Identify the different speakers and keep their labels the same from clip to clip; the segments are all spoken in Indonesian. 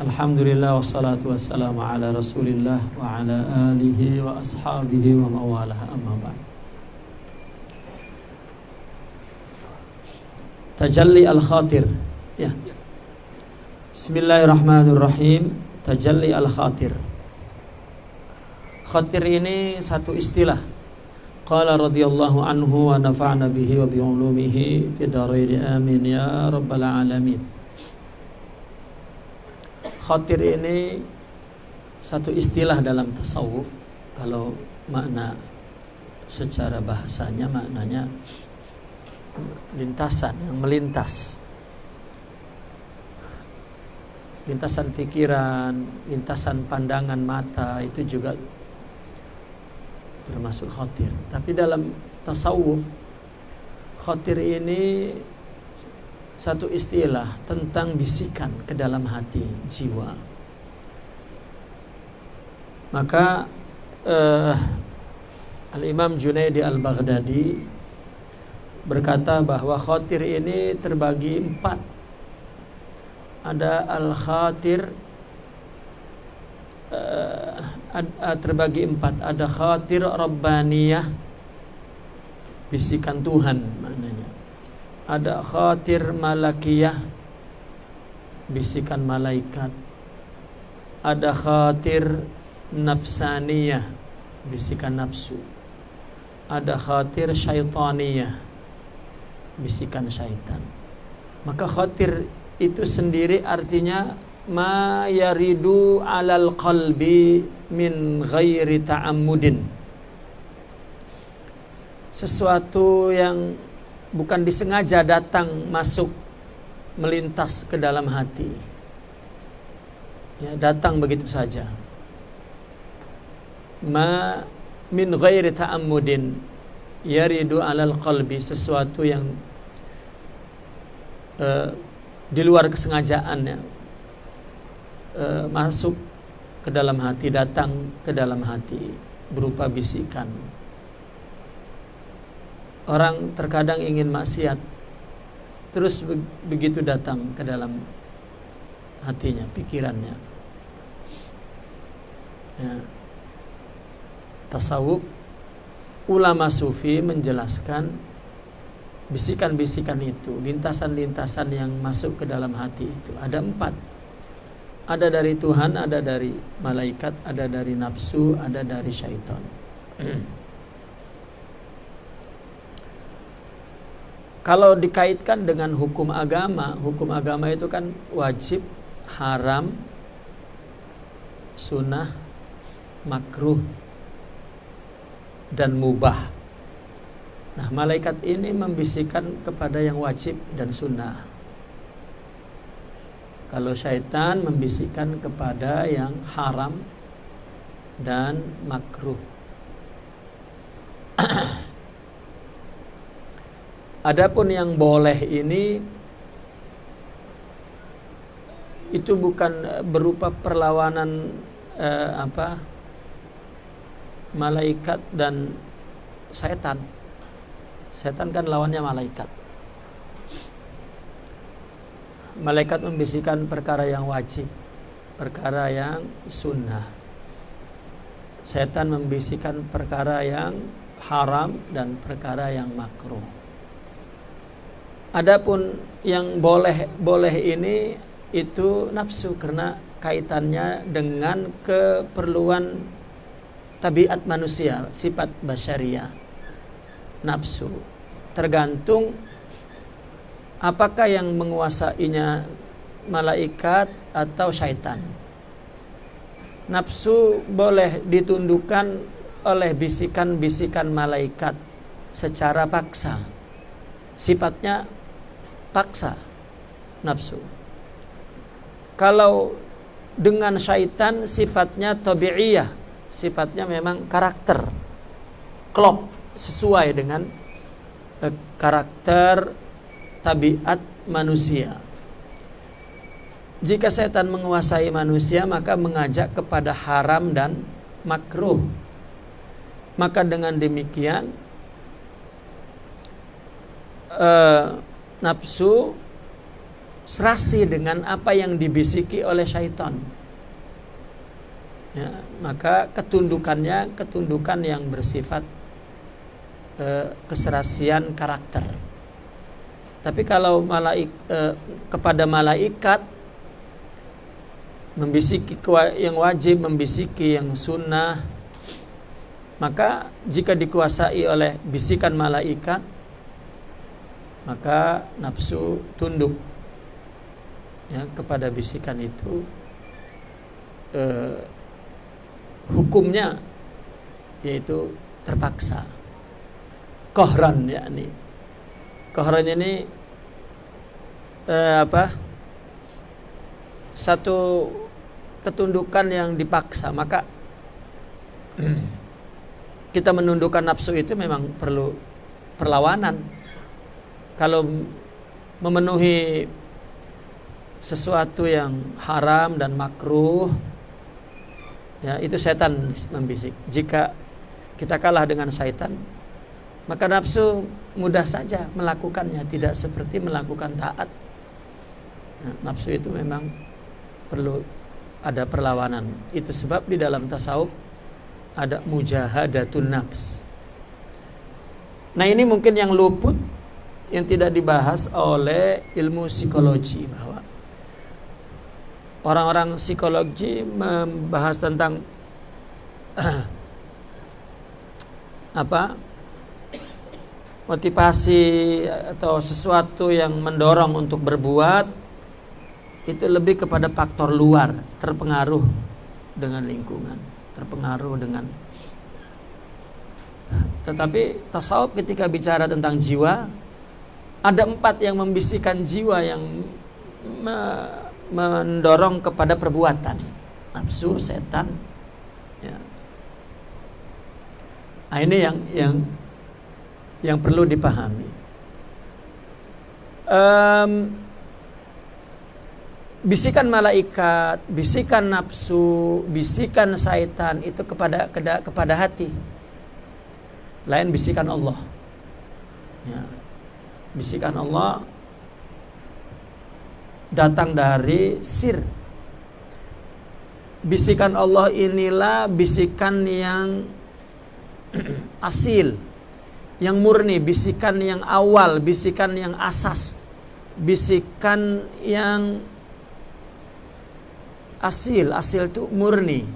Speaker 1: Alhamdulillah wassalatu wassalamu ala rasulillah wa ala alihi wa ashabihi wa mawalah. Amma ba'd. Tajalli al-khatir. Ya. Bismillahirrahmanirrahim. Tajalli al-khatir. Khatir ini satu istilah. Qala radhiyallahu anhu wa nafa'na bihi wa bi'ulumihi fi daraini. Amin ya rabbal alamin Khatir ini satu istilah dalam tasawuf kalau makna secara bahasanya maknanya lintasan yang melintas. Lintasan pikiran lintasan pandangan mata itu juga termasuk khatir tapi dalam tasawuf khatir ini satu istilah tentang bisikan ke dalam hati jiwa. Maka uh, Al-Imam Junaidi Al-Baghdadi berkata bahwa khatir ini terbagi empat. Ada al-khatir uh, terbagi empat. Ada khatir rabbaniyah bisikan Tuhan maknanya ada khatir malakiyah. Bisikan malaikat. Ada khatir nafsaniyah. Bisikan nafsu. Ada khatir syaitaniyah. Bisikan syaitan. Maka khatir itu sendiri artinya ma yaridu alal qalbi min ghairi ta'ammudin. Sesuatu yang bukan disengaja datang masuk melintas ke dalam hati. Ya, datang begitu saja. Ma min ghairi ta'ammudin yaridu alal qalbi sesuatu yang uh, di luar kesengajaannya uh, masuk ke dalam hati, datang ke dalam hati berupa bisikan Orang terkadang ingin maksiat Terus begitu datang ke dalam hatinya, pikirannya. Ya. Tasawuf Ulama sufi menjelaskan Bisikan-bisikan itu Lintasan-lintasan yang masuk ke dalam hati itu. Ada empat. Ada dari Tuhan, ada dari malaikat Ada dari nafsu, ada dari syaitan Kalau dikaitkan dengan hukum agama, hukum agama itu kan wajib, haram, sunnah, makruh, dan mubah. Nah, malaikat ini membisikkan kepada yang wajib dan sunnah. Kalau syaitan membisikkan kepada yang haram dan makruh. Adapun yang boleh ini itu bukan eh, berupa perlawanan eh, apa malaikat dan setan. Setan kan lawannya malaikat. Malaikat membisikkan perkara yang wajib, perkara yang sunnah. Setan membisikkan perkara yang haram dan perkara yang makruh. Adapun yang boleh boleh ini itu nafsu karena kaitannya dengan keperluan tabiat manusia, sifat basyariah. Nafsu tergantung apakah yang menguasainya malaikat atau syaitan. Nafsu boleh ditundukkan oleh bisikan-bisikan malaikat secara paksa. Sifatnya paksa nafsu. Kalau dengan syaitan sifatnya tabi'iyah, sifatnya memang karakter. Klop sesuai dengan eh, karakter tabiat manusia. Jika setan menguasai manusia maka mengajak kepada haram dan makruh. Maka dengan demikian eh, nafsu serasi dengan apa yang dibisiki oleh syaitan. Ya, maka ketundukannya ketundukan yang bersifat eh, keserasian karakter. Tapi kalau malaik eh, kepada malaikat membisiki yang wajib, membisiki yang sunnah, maka jika dikuasai oleh bisikan malaikat, maka nafsu tunduk ya, kepada bisikan itu. Eh, hukumnya yaitu terpaksa. Kohran yakni. Kohran ini eh, apa? Satu ketundukan yang dipaksa maka kita menundukkan nafsu itu memang perlu perlawanan kalau memenuhi sesuatu yang haram dan makruh ya itu setan membisik. Jika kita kalah dengan setan maka nafsu mudah saja melakukannya tidak seperti melakukan taat. Nah, nafsu itu memang perlu ada perlawanan. Itu sebab di dalam tasawuf ada mujahadatun nafs nah ini mungkin yang luput yang tidak dibahas oleh ilmu psikologi bahwa orang-orang psikologi membahas tentang apa? Motivasi atau sesuatu yang mendorong untuk berbuat itu lebih kepada faktor luar terpengaruh dengan lingkungan terpengaruh dengan tetapi tasawuf ketika bicara tentang jiwa ada empat yang membisikkan jiwa yang mendorong kepada perbuatan nafsu setan ya. nah ini yang yang yang perlu dipahami um, bisikan malaikat bisikan nafsu bisikan syaitan itu kepada kepada hati lain bisikan Allah ya. Bisikan Allah datang dari sir. Bisikan Allah inilah bisikan yang asil, yang murni, bisikan yang awal, bisikan yang asas, bisikan yang asil, asil itu murni.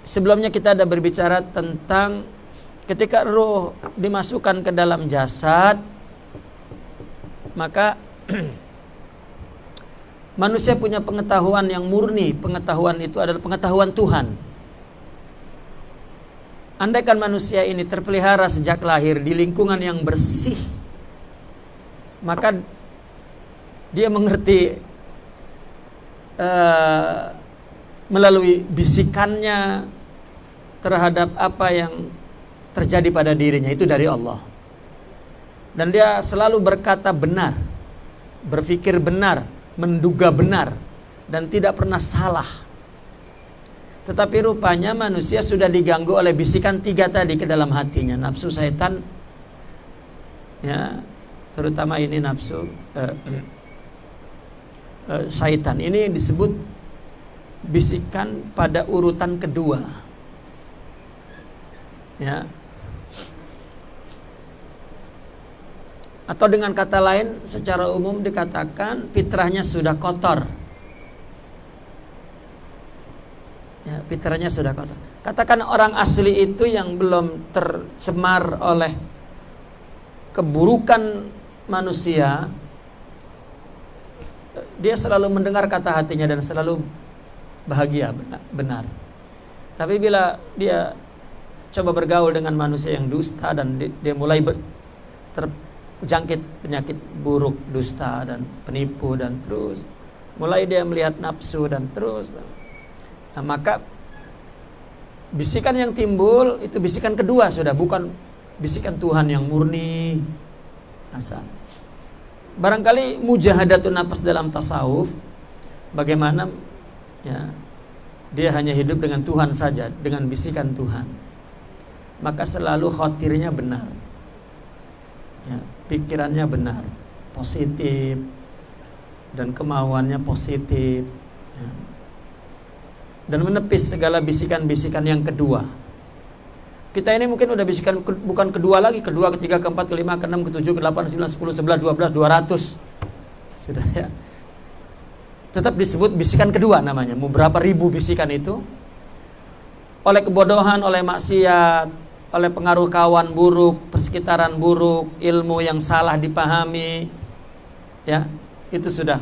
Speaker 1: Sebelumnya kita ada berbicara tentang ketika roh dimasukkan ke dalam jasad, maka manusia punya pengetahuan yang murni. Pengetahuan itu adalah pengetahuan Tuhan. Andaikan manusia ini terpelihara sejak lahir di lingkungan yang bersih, maka dia mengerti uh, melalui bisikannya terhadap apa yang terjadi pada dirinya itu dari Allah dan dia selalu berkata benar, berpikir benar, menduga benar dan tidak pernah salah. Tetapi rupanya manusia sudah diganggu oleh bisikan tiga tadi ke dalam hatinya, nafsu setan ya, terutama ini nafsu uh, uh, syaitan. Ini disebut bisikan pada urutan kedua. Ya, Atau dengan kata lain secara umum dikatakan fitrahnya sudah kotor. Ya, fitrahnya sudah kotor. Katakan orang asli itu yang belum tercemar oleh keburukan manusia, dia selalu mendengar kata hatinya dan selalu bahagia benar. Tapi bila dia coba bergaul dengan manusia yang dusta dan dia mulai ter, jangkit penyakit buruk, dusta dan penipu dan terus. Mulai dia melihat nafsu dan terus. Nah, maka bisikan yang timbul itu bisikan kedua sudah bukan bisikan Tuhan yang murni. Asal barangkali mujahadatun nafas dalam tasawuf bagaimana ya dia hanya hidup dengan Tuhan saja dengan bisikan Tuhan. Maka selalu khawatirnya benar. Ya pikirannya benar. positif dan kemauannya positif ya. dan menepis segala bisikan-bisikan yang kedua kita ini mungkin udah bisikan bukan kedua lagi kedua ketiga keempat kelima keenam ketujuh kedelapan sembilan sepuluh sebelas dua belas dua ratus sudah ya tetap disebut bisikan kedua namanya berapa ribu bisikan itu oleh kebodohan oleh maksiat oleh pengaruh kawan buruk persekitaran buruk ilmu yang salah dipahami ya itu sudah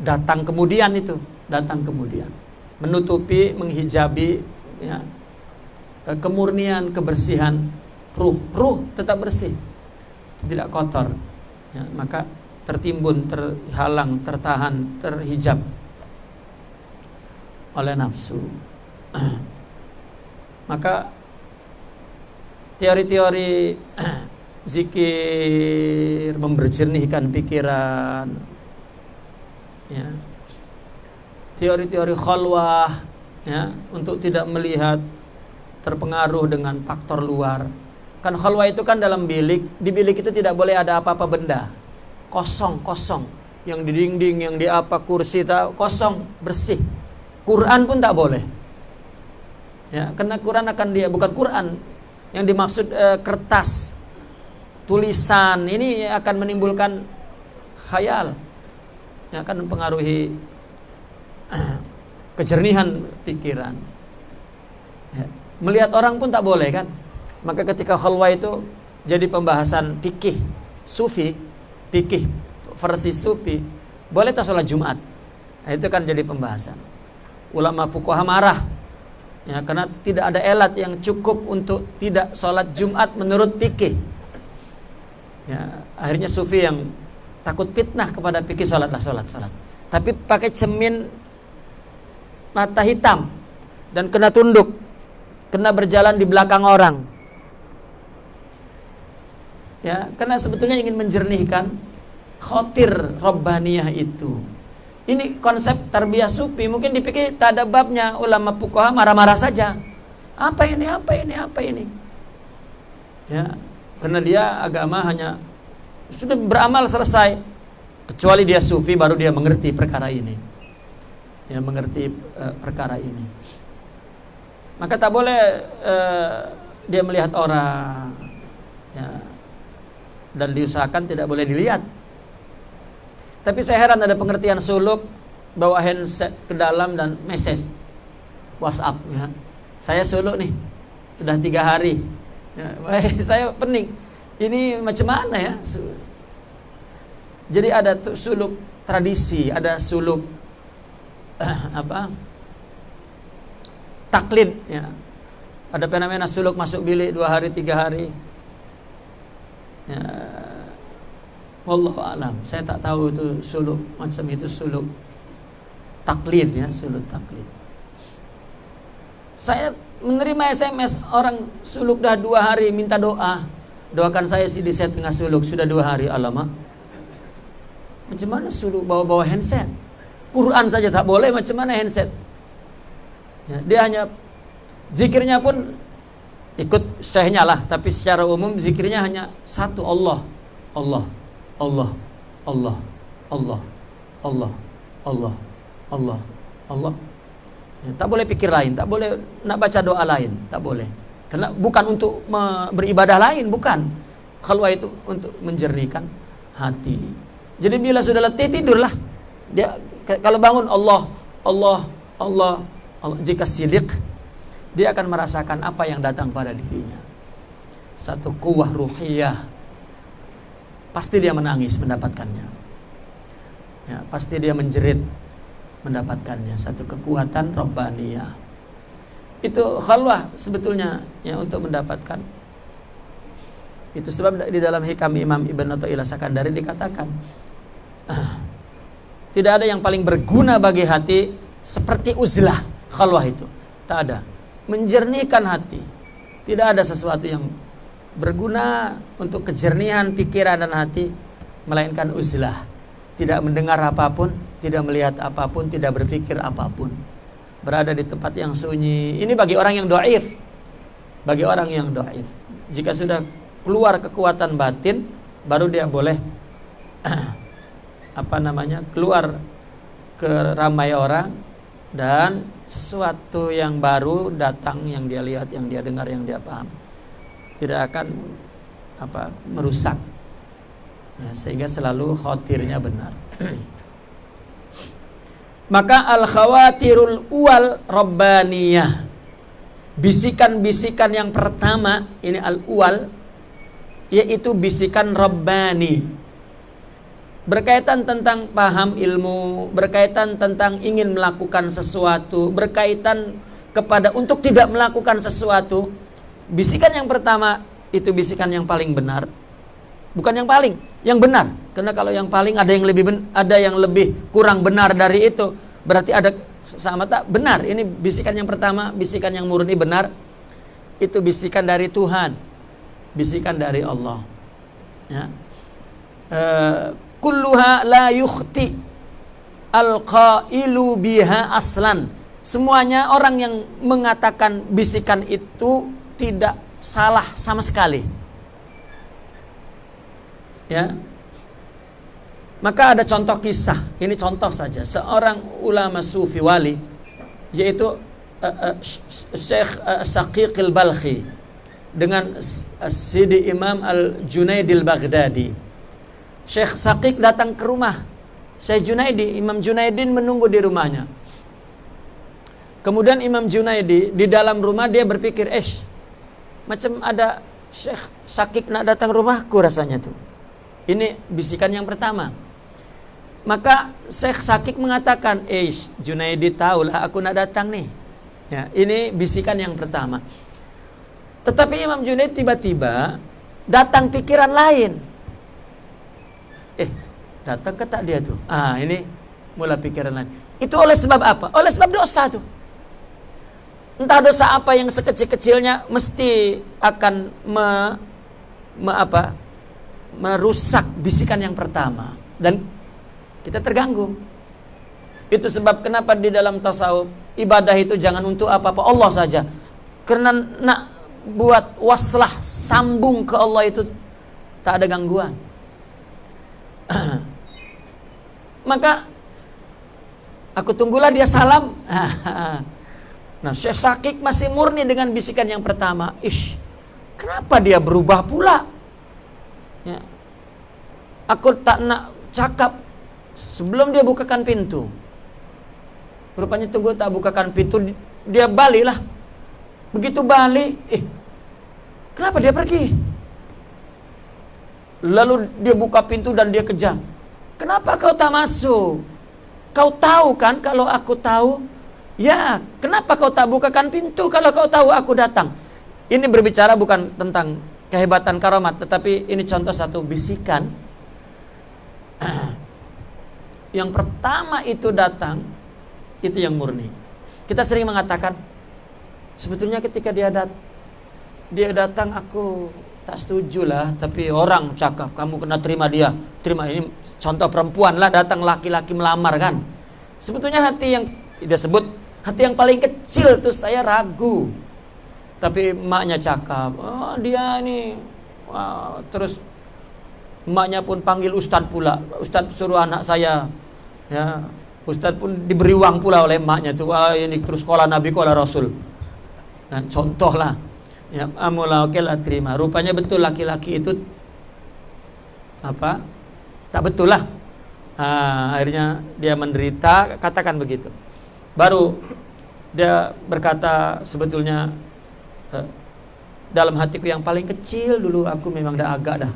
Speaker 1: datang kemudian itu datang kemudian. Menutupi menghijabi ya kemurnian kebersihan ruh ruh tetap bersih tidak kotor ya, maka tertimbun terhalang tertahan terhijab oleh nafsu. Maka teori-teori zikir memberjernihkan pikiran ya. Teori-teori khalwah ya untuk tidak melihat terpengaruh dengan faktor luar. Kan khalwah itu kan dalam bilik di bilik itu tidak boleh ada apa-apa benda. Kosong kosong. Yang di dinding yang di apa kursi tak kosong bersih. Quran pun tak boleh. Ya karena Quran akan dia bukan Quran yang dimaksud e, kertas tulisan ini akan menimbulkan khayal yang akan mempengaruhi kejernihan pikiran. Ya. Melihat orang pun tak boleh kan? Maka ketika khalwa itu jadi pembahasan fikih sufi, fikih versi sufi, boleh tak sholat Jumat? Nah, itu kan jadi pembahasan. Ulama fuqaha marah ya karena tidak ada elat yang cukup untuk tidak sholat Jumat menurut fikih. Ya, akhirnya sufi yang takut fitnah kepada pikir sholatlah sholat sholat. Tapi pakai cemin mata hitam dan kena tunduk kena berjalan di belakang orang. Ya karena sebetulnya ingin menjernihkan khotir robbaniyah itu ini konsep tarbiyah sufi mungkin dipikir tak ada babnya ulama fuqaha marah-marah saja apa ini apa ini apa ini ya karena dia agama hanya sudah beramal selesai. Kecuali dia sufi baru dia mengerti perkara ini. Ya mengerti uh, perkara ini. Maka tak boleh uh, dia melihat orang ya, dan diusahakan tidak boleh dilihat. Tapi saya heran ada pengertian suluk bawa handset ke dalam dan message WhatsApp ya. Saya suluk nih sudah tiga hari Ya, saya pening. Ini macam mana ya? Jadi ada suluk tradisi, ada suluk uh, apa? Taklid ya. Ada fenomena suluk masuk bilik dua hari tiga hari. Ya, Wallahu alam. Saya tak tahu itu suluk macam itu suluk taklid ya, suluk taklid. Saya menerima SMS orang suluk dah dua hari minta doa. Doakan saya si di set tengah suluk. Sudah dua hari alamak. Macam mana suluk bawa-bawa handset? Quran saja tak boleh macam mana handset? Ya, dia hanya zikirnya pun ikut syekhnya lah. Tapi secara umum zikirnya hanya satu Allah. Allah Allah Allah Allah Allah Allah Allah Allah Ya, tak boleh pikir lain, tak boleh nak baca doa lain, tak boleh. Karena bukan untuk beribadah lain, bukan. Kalau itu untuk menjernihkan hati. Jadi bila sudah letih tidurlah. Dia kalau bangun Allah, Allah, Allah, Allah jika sidik dia akan merasakan apa yang datang pada dirinya. Satu kuah ruhiyah. Pasti dia menangis mendapatkannya. Ya, pasti dia menjerit mendapatkannya. Satu kekuatan robbaniyah itu khalwah sebetulnya ya untuk mendapatkan. Itu sebab di dalam hikam Imam Ibn Athaillah Sakandari dikatakan tidak ada yang paling berguna bagi hati seperti uzlah khalwah itu. Tak ada. Menjernihkan hati. Tidak ada sesuatu yang berguna untuk kejernihan pikiran dan hati melainkan uzlah tidak mendengar apa pun tidak melihat apa pun, tidak berpikir apa pun. Berada di tempat yang sunyi. Ini bagi orang yang doaif. Bagi orang yang doaif. Jika sudah keluar kekuatan batin, baru dia boleh apa namanya keluar ke ramai orang dan sesuatu yang baru datang yang dia lihat yang dia dengar yang dia paham tidak akan apa merusak. Ya, sehingga selalu khawatirnya benar. Maka al khawatirul uwal rabbaniyah. Bisikan-bisikan yang pertama ini al uwal yaitu bisikan rabbani. Berkaitan tentang paham ilmu berkaitan tentang ingin melakukan sesuatu berkaitan kepada untuk tidak melakukan sesuatu bisikan yang pertama itu bisikan yang paling benar. Bukan yang paling yang benar. Karena kalau yang paling ada yang lebih ben, ada yang lebih kurang benar dari itu berarti ada sama tak? Benar. Ini bisikan yang pertama bisikan yang murni benar. Itu bisikan dari Tuhan. Bisikan dari Allah. Ya. E, kulluha la yukhti al qailu biha aslan. Semuanya orang yang mengatakan bisikan itu tidak salah sama sekali. Ya. Maka ada contoh kisah. Ini contoh saja. Seorang ulama sufi wali yaitu uh, uh, Syekh uh, Saqiq al-Balkhi dengan Sidi Imam Al-Junaidi al-Baghdadi. Syekh Saqiq datang ke rumah Syekh Junaidi, Imam Junaidin menunggu di rumahnya. Kemudian Imam Junaidi di dalam rumah dia berpikir, "Eh, macam ada Syekh sakit nak datang rumahku rasanya tuh. Ini bisikan yang pertama. Maka Syekh Sakik mengatakan, "Eh, Junaidi tahulah aku nak datang nih." Ya, ini bisikan yang pertama. Tetapi Imam Junaid tiba-tiba datang pikiran lain. Eh, datang ke tak dia tuh? Ah, ini mula pikiran lain. Itu oleh sebab apa? Oleh sebab dosa tuh. Entah dosa apa yang sekecil-kecilnya mesti akan me, me apa? merusak bisikan yang pertama dan kita terganggu. Itu sebab kenapa di dalam tasawuf ibadah itu jangan untuk apa-apa Allah saja. Karena nak buat waslah sambung ke Allah itu tak ada gangguan. Maka aku tunggulah dia salam. Nah, Syekh Sakik masih murni dengan bisikan yang pertama. Ish, kenapa dia berubah pula? Ya. Aku tak nak cakap sebelum dia bukakan pintu. Rupanya tunggu tak bukakan pintu, dia balik lah. Begitu balik, eh, kenapa dia pergi? Lalu dia buka pintu dan dia kejam. Kenapa kau tak masuk? Kau tahu kan kalau aku tahu Ya, kenapa kau tak bukakan pintu kalau kau tahu aku datang? Ini berbicara bukan tentang kehebatan karamat, tetapi ini contoh satu bisikan. yang pertama itu datang, itu yang murni. Kita sering mengatakan, sebetulnya ketika dia dat dia datang aku tak setuju lah, tapi orang cakap kamu kena terima dia, terima ini contoh perempuan lah datang laki-laki melamar kan. Sebetulnya hati yang dia sebut Hati yang paling kecil tuh saya ragu. Tapi emaknya cakap, oh, dia ini wow. terus emaknya pun panggil ustad pula. Ustad suruh anak saya ya Ustad pun diberi uang pula oleh emaknya tuh. Wah, ini terus sekolah Nabi, sekolah Rasul. Dan contoh lah. Ya, amula oke lah terima. Rupanya betul laki-laki itu apa? Tak betul lah. Nah, akhirnya dia menderita, katakan begitu baru dia berkata sebetulnya eh, dalam hatiku yang paling kecil dulu aku memang dah agak dah.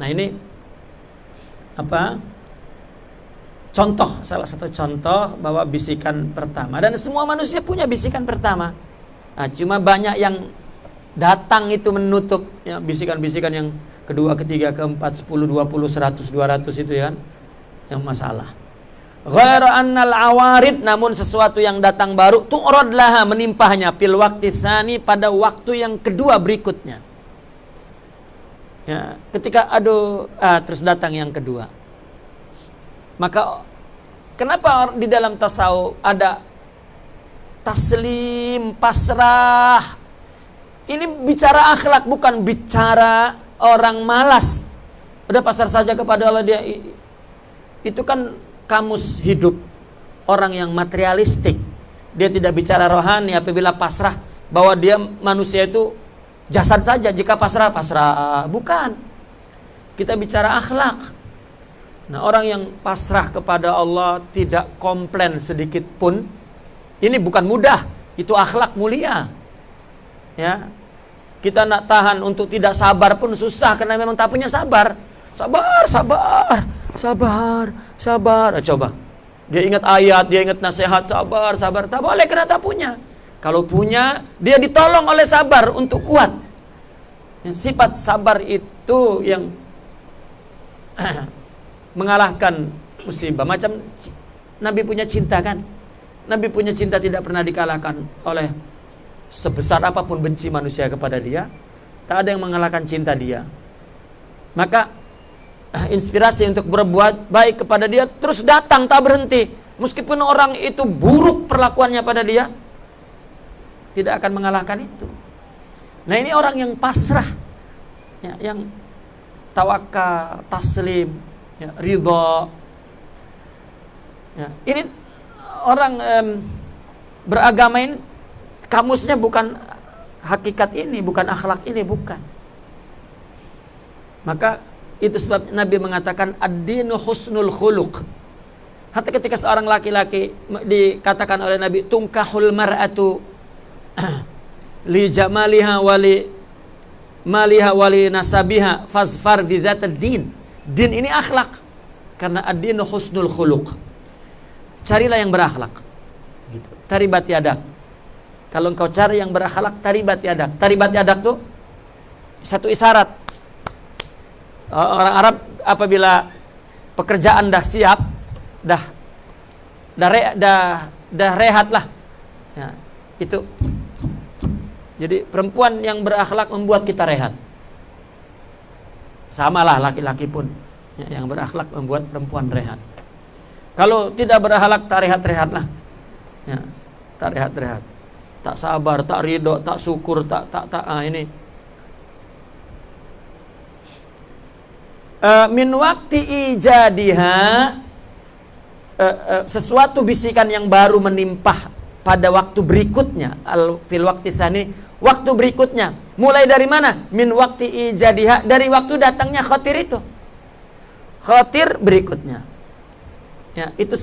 Speaker 1: Nah ini apa? Contoh salah satu contoh bahwa bisikan pertama dan semua manusia punya bisikan pertama. Nah, cuma banyak yang datang itu menutup ya bisikan-bisikan yang kedua, ketiga, keempat, sepuluh, dua puluh, seratus, dua ratus itu ya yang masalah. Ghaira annal awarid namun sesuatu yang datang baru tu'rad laha menimpahnya fil waktu sani pada waktu yang kedua berikutnya. Ya, ketika aduh ah, terus datang yang kedua. Maka kenapa di dalam tasawuf ada taslim, pasrah? Ini bicara akhlak bukan bicara orang malas. Udah pasar saja kepada Allah dia itu kan kamus hidup orang yang materialistik. Dia tidak bicara rohani apabila pasrah bahwa dia manusia itu jasad saja jika pasrah pasrah bukan. Kita bicara akhlak. Nah, orang yang pasrah kepada Allah tidak komplain sedikit pun ini bukan mudah, itu akhlak mulia. Ya. Kita nak tahan untuk tidak sabar pun susah karena memang tak punya sabar. Sabar, sabar, sabar, sabar. Eh, coba. Dia ingat ayat, dia ingat nasihat, sabar, sabar. Tak boleh karena tak punya. Kalau punya, dia ditolong oleh sabar untuk kuat. Sifat sabar itu yang mengalahkan musibah. Macam Nabi punya cinta kan? Nabi punya cinta tidak pernah dikalahkan oleh sebesar apa pun benci manusia kepada dia. Tak ada yang mengalahkan cinta dia. Maka inspirasi untuk berbuat baik kepada dia terus datang tak berhenti. Meskipun orang itu buruk perlakuannya pada dia, tidak akan mengalahkan itu. Nah ini orang yang pasrah, ya, yang tawakal, taslim, ya, ridho. Ya, ini orang um, beragama ini kamusnya bukan hakikat ini, bukan akhlak ini, bukan. Maka itu sebab Nabi mengatakan ad-dinu husnul khuluq. Hatta ketika seorang laki-laki dikatakan oleh Nabi tungkahul mar'atu li jamaliha wali maliha wali nasabiha fazfar bi din. Din ini akhlak. Karena ad-dinu husnul khuluq. Carilah yang berakhlak. Gitu. Taribat yadak. Kalau engkau cari yang berakhlak, taribat yadak. Taribat yadak tuh satu isyarat orang Arab apabila pekerjaan dah siap, dah dah re, dah, dah rehat lah. Ya, itu. Jadi perempuan yang berakhlak membuat kita rehat. Samalah laki-laki pun ya, yang berakhlak membuat perempuan rehat. Kalau tidak berakhlak tak rehat-rehat lah. Ya, tak rehat-rehat. Tak sabar, tak ridho, tak syukur, tak tak tak ah ini uh, min waktu ijadiha uh, uh, sesuatu bisikan yang baru menimpah pada waktu berikutnya. Al fil waktu sani waktu berikutnya. Mulai dari mana? Min waktu ijadiha dari waktu datangnya khatir itu. Khatir berikutnya. Ya itu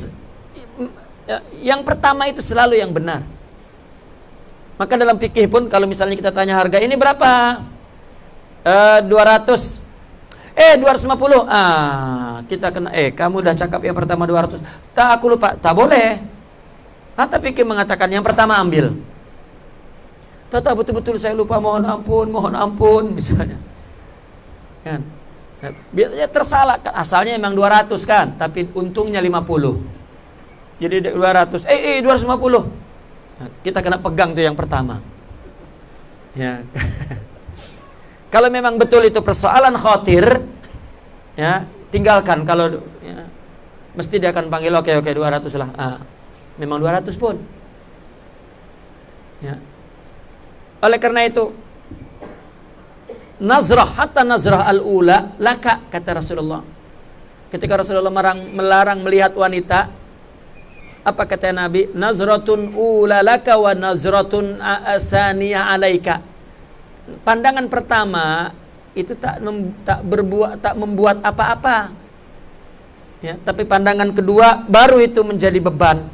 Speaker 1: ya, yang pertama itu selalu yang benar. Maka dalam fikih pun kalau misalnya kita tanya harga ini berapa? Uh, 200 Eh 250. Ah, kita kena eh kamu udah cakap yang pertama 200. Tak aku lupa. Tak boleh. Hatta pikir mengatakan yang pertama ambil. Tata betul-betul saya lupa mohon ampun, mohon ampun misalnya. Kan? Nah, biasanya tersalah asalnya memang 200 kan, tapi untungnya 50. Jadi 200. Eh, eh 250. Nah, kita kena pegang tuh yang pertama. Ya. Kalau memang betul itu persoalan khawatir, ya tinggalkan. Kalau ya, mesti dia akan panggil oke oke 200 lah. Ah, memang 200 pun. Ya. Oleh karena itu nazrah hatta nazrah al-ula laka kata Rasulullah. Ketika Rasulullah melarang, melarang melihat wanita apa kata Nabi? Nazratun ula laka wa nazratun asaniyah alaika pandangan pertama itu tak mem, tak berbuat tak membuat apa-apa. Ya, tapi pandangan kedua baru itu menjadi beban.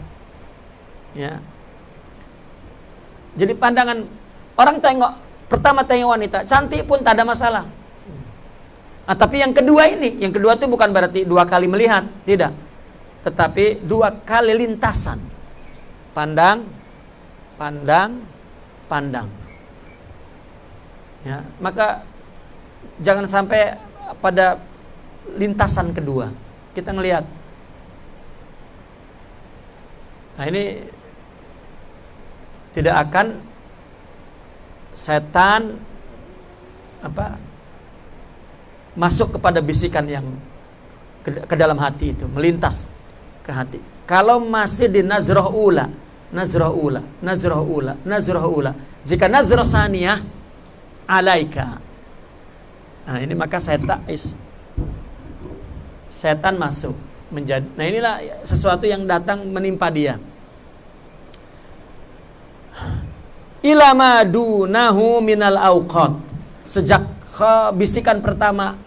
Speaker 1: Ya. Jadi pandangan orang tengok pertama tengok wanita cantik pun tak ada masalah. Nah, tapi yang kedua ini, yang kedua itu bukan berarti dua kali melihat, tidak. Tetapi dua kali lintasan. Pandang, pandang, pandang. Ya, maka jangan sampai pada lintasan kedua kita ngelihat. Nah ini tidak akan setan apa masuk kepada bisikan yang ke, ke dalam hati itu melintas ke hati. Kalau masih di nazroh ula, nazroh ula, nazroh ula, nazroh ula. Jika nazroh saniyah alaika. Nah, ini maka setan setan masuk. menjadi nah inilah sesuatu yang datang menimpa dia ilama dunahu minal auqat sejak bisikan pertama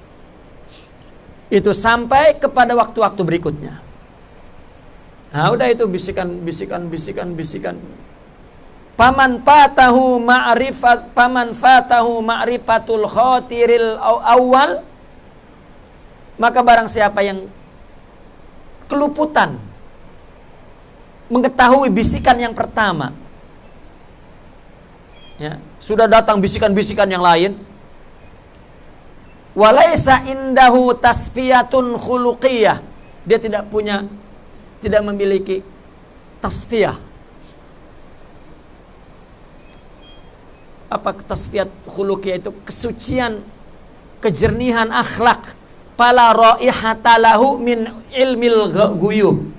Speaker 1: itu sampai kepada waktu-waktu berikutnya nah udah itu bisikan bisikan bisikan bisikan paman fatahu ma'rifat paman fatahu ma'rifatul khatiril awal maka barang siapa yang keluputan mengetahui bisikan yang pertama. Ya, sudah datang bisikan-bisikan yang lain. Walaisa indahu tasfiyatun khuluqiyah. Dia tidak punya tidak memiliki tasfiyah. Apa tasfiyat khuluqiyah itu? Kesucian, kejernihan akhlak fala raihata lahu min ilmil guyub.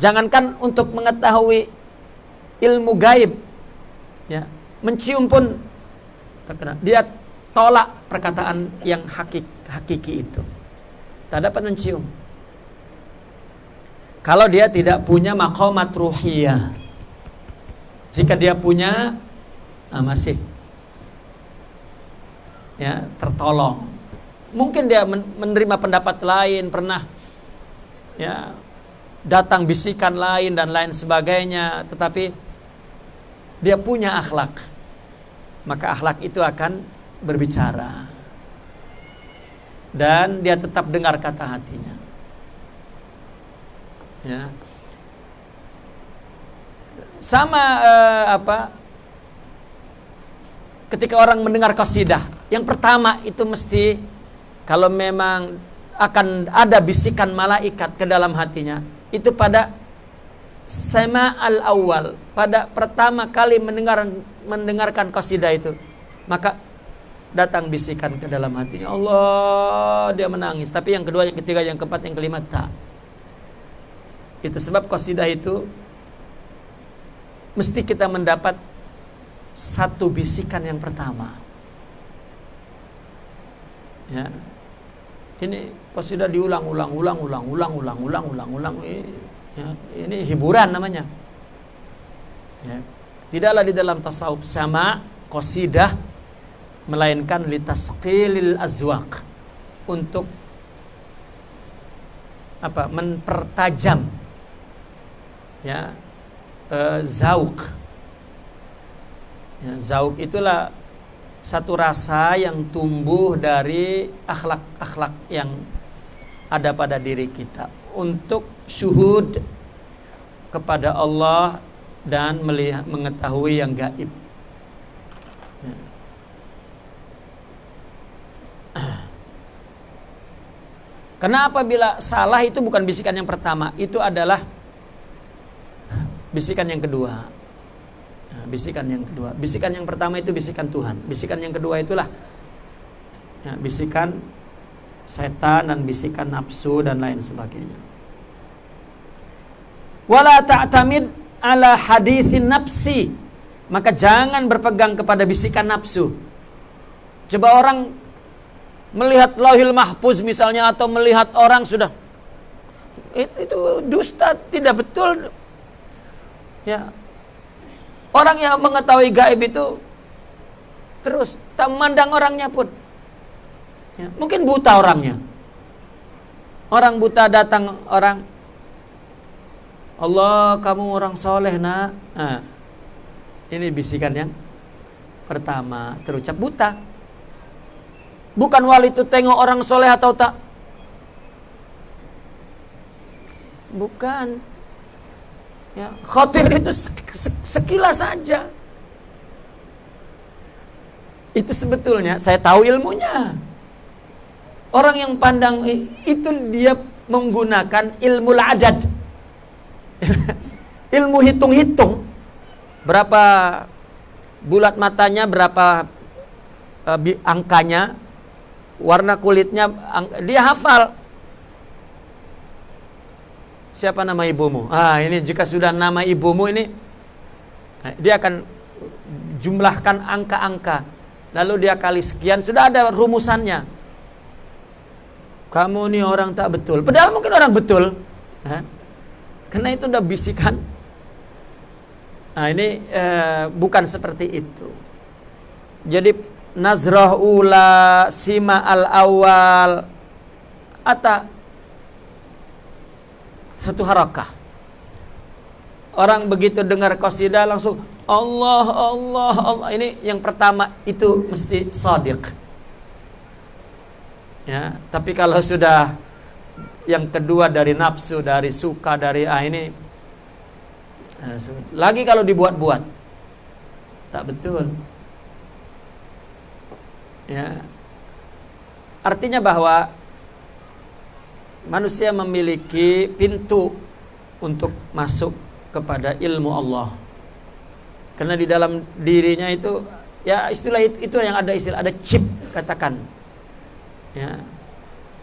Speaker 1: Jangankan untuk mengetahui ilmu gaib ya, mencium pun dia tolak perkataan yang hakik, hakiki itu. Tak dapat mencium. Kalau dia tidak punya makomat ruhiyah. Jika dia punya ah, masih ya tertolong Mungkin dia menerima pendapat lain, pernah ya datang bisikan lain dan lain sebagainya, tetapi dia punya akhlak. Maka akhlak itu akan berbicara. Dan dia tetap dengar kata hatinya. Ya. Sama uh, apa? Ketika orang mendengar qasidah, yang pertama itu mesti kalau memang akan ada bisikan malaikat ke dalam hatinya itu pada sema al awal pada pertama kali mendengar mendengarkan qasidah itu maka datang bisikan ke dalam hatinya. Allah dia menangis. Tapi yang kedua yang ketiga yang keempat yang kelima tak. Itu sebab qasidah itu mesti kita mendapat satu bisikan yang pertama ya ini sudah diulang-ulang, ulang-ulang, ulang-ulang, ulang-ulang, ulang. Ya, ini hiburan namanya. Ya. Tidaklah di dalam tasawuf sama qasidah melainkan litasqilil azwaq untuk apa mempertajam ya e, zauk ya, zauk itulah satu rasa yang tumbuh dari akhlak-akhlak yang ada pada diri kita untuk syuhud kepada Allah dan melihat mengetahui yang gaib. Ya. Kenapa bila salah itu bukan bisikan yang pertama, itu adalah bisikan yang kedua. Nah, bisikan yang kedua. Bisikan yang pertama itu bisikan Tuhan. Bisikan yang kedua itulah ya, bisikan setan dan bisikan nafsu dan lain sebagainya. Wala ta'tamid ala hadisin nafsi. Maka jangan berpegang kepada bisikan nafsu. Coba orang melihat lauhil mahfuz misalnya atau melihat orang sudah itu, itu dusta tidak betul ya Orang yang mengetahui gaib itu terus tak memandang orangnya pun. Ya, mungkin buta orangnya. Orang buta datang orang Allah kamu orang soleh nak. Nah, ini bisikan yang pertama terucap buta. Bukan wali itu tengok orang soleh atau tak. Bukan. Ya, khotir itu sekilas saja. Itu sebetulnya saya tahu ilmunya. Orang yang pandang itu dia menggunakan ilmu adat. ilmu hitung-hitung. Berapa bulat matanya, berapa uh, angkanya, warna kulitnya, dia hafal. Siapa nama ibumu? Ah, ini jika sudah nama ibumu ini eh, dia akan jumlahkan angka-angka. Lalu dia kali sekian sudah ada rumusannya. Kamu ini orang tak betul. Padahal mungkin orang betul. Hah? Karena itu udah bisikan. Nah ini eh, bukan seperti itu. Jadi nazrah ula sima al awal ata satu harakah. Orang begitu dengar qasidah langsung Allah Allah Allah ini yang pertama itu mesti sadiq. Ya, tapi kalau sudah yang kedua dari nafsu, dari suka, dari ah ini eh, lagi kalau dibuat-buat tak betul. Ya. Artinya bahwa manusia memiliki pintu untuk masuk kepada ilmu Allah. Karena di dalam dirinya itu ya istilah itu, itu yang ada istilah ada chip katakan. Ya.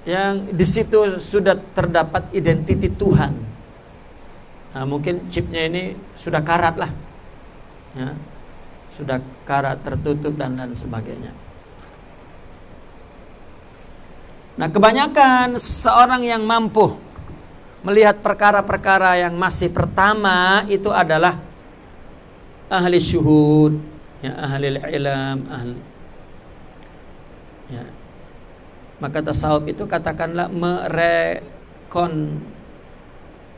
Speaker 1: Yang di situ sudah terdapat identiti Tuhan. Nah, mungkin chipnya ini sudah karat lah. Ya. Sudah karat tertutup dan dan sebagainya. Nah, kebanyakan seorang yang mampu melihat perkara-perkara yang masih pertama itu adalah ahli syuhud, ya ahli ilm, ahli ya. Maka tasawuf itu katakanlah merekon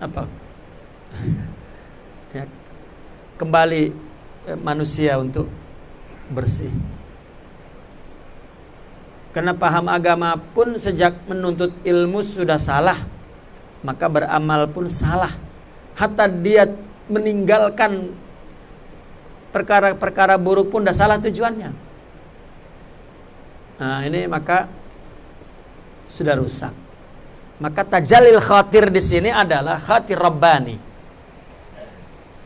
Speaker 1: apa? ya, kembali eh, manusia untuk bersih. Karena paham agama pun sejak menuntut ilmu sudah salah Maka beramal pun salah. Hatta dia meninggalkan Perkara-perkara buruk pun dah salah tujuannya. Nah ini maka Sudah rusak. Maka tajalil khatir di sini adalah khatir Rabbani.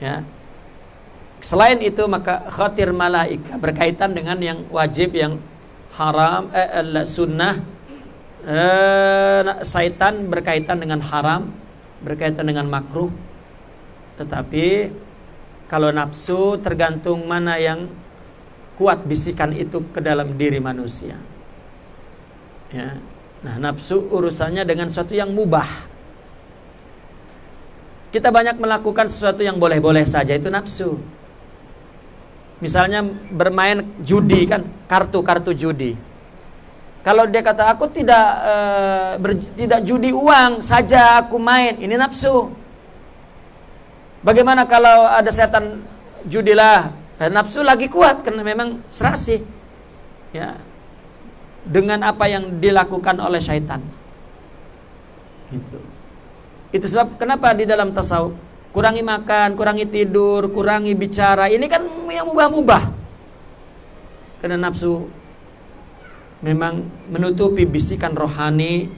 Speaker 1: Ya. Selain itu maka khatir malaika berkaitan dengan yang wajib yang haram eh, sunnah eh, syaitan berkaitan dengan haram berkaitan dengan makruh. Tetapi kalau nafsu tergantung mana yang kuat bisikan itu ke dalam diri manusia. Ya. Nah nafsu urusannya dengan sesuatu yang mubah. Kita banyak melakukan sesuatu yang boleh-boleh saja itu nafsu Misalnya bermain judi kan, kartu-kartu judi. Kalau dia kata aku tidak uh, ber, tidak judi uang saja aku main, ini nafsu. Bagaimana kalau ada setan judilah, eh, nafsu lagi kuat karena memang serasi. Ya. Dengan apa yang dilakukan oleh syaitan. Itu. Itu sebab kenapa di dalam tasawuf kurangi makan, kurangi tidur, kurangi bicara. Ini kan yang mubah-mubah. Karena nafsu memang menutupi bisikan rohani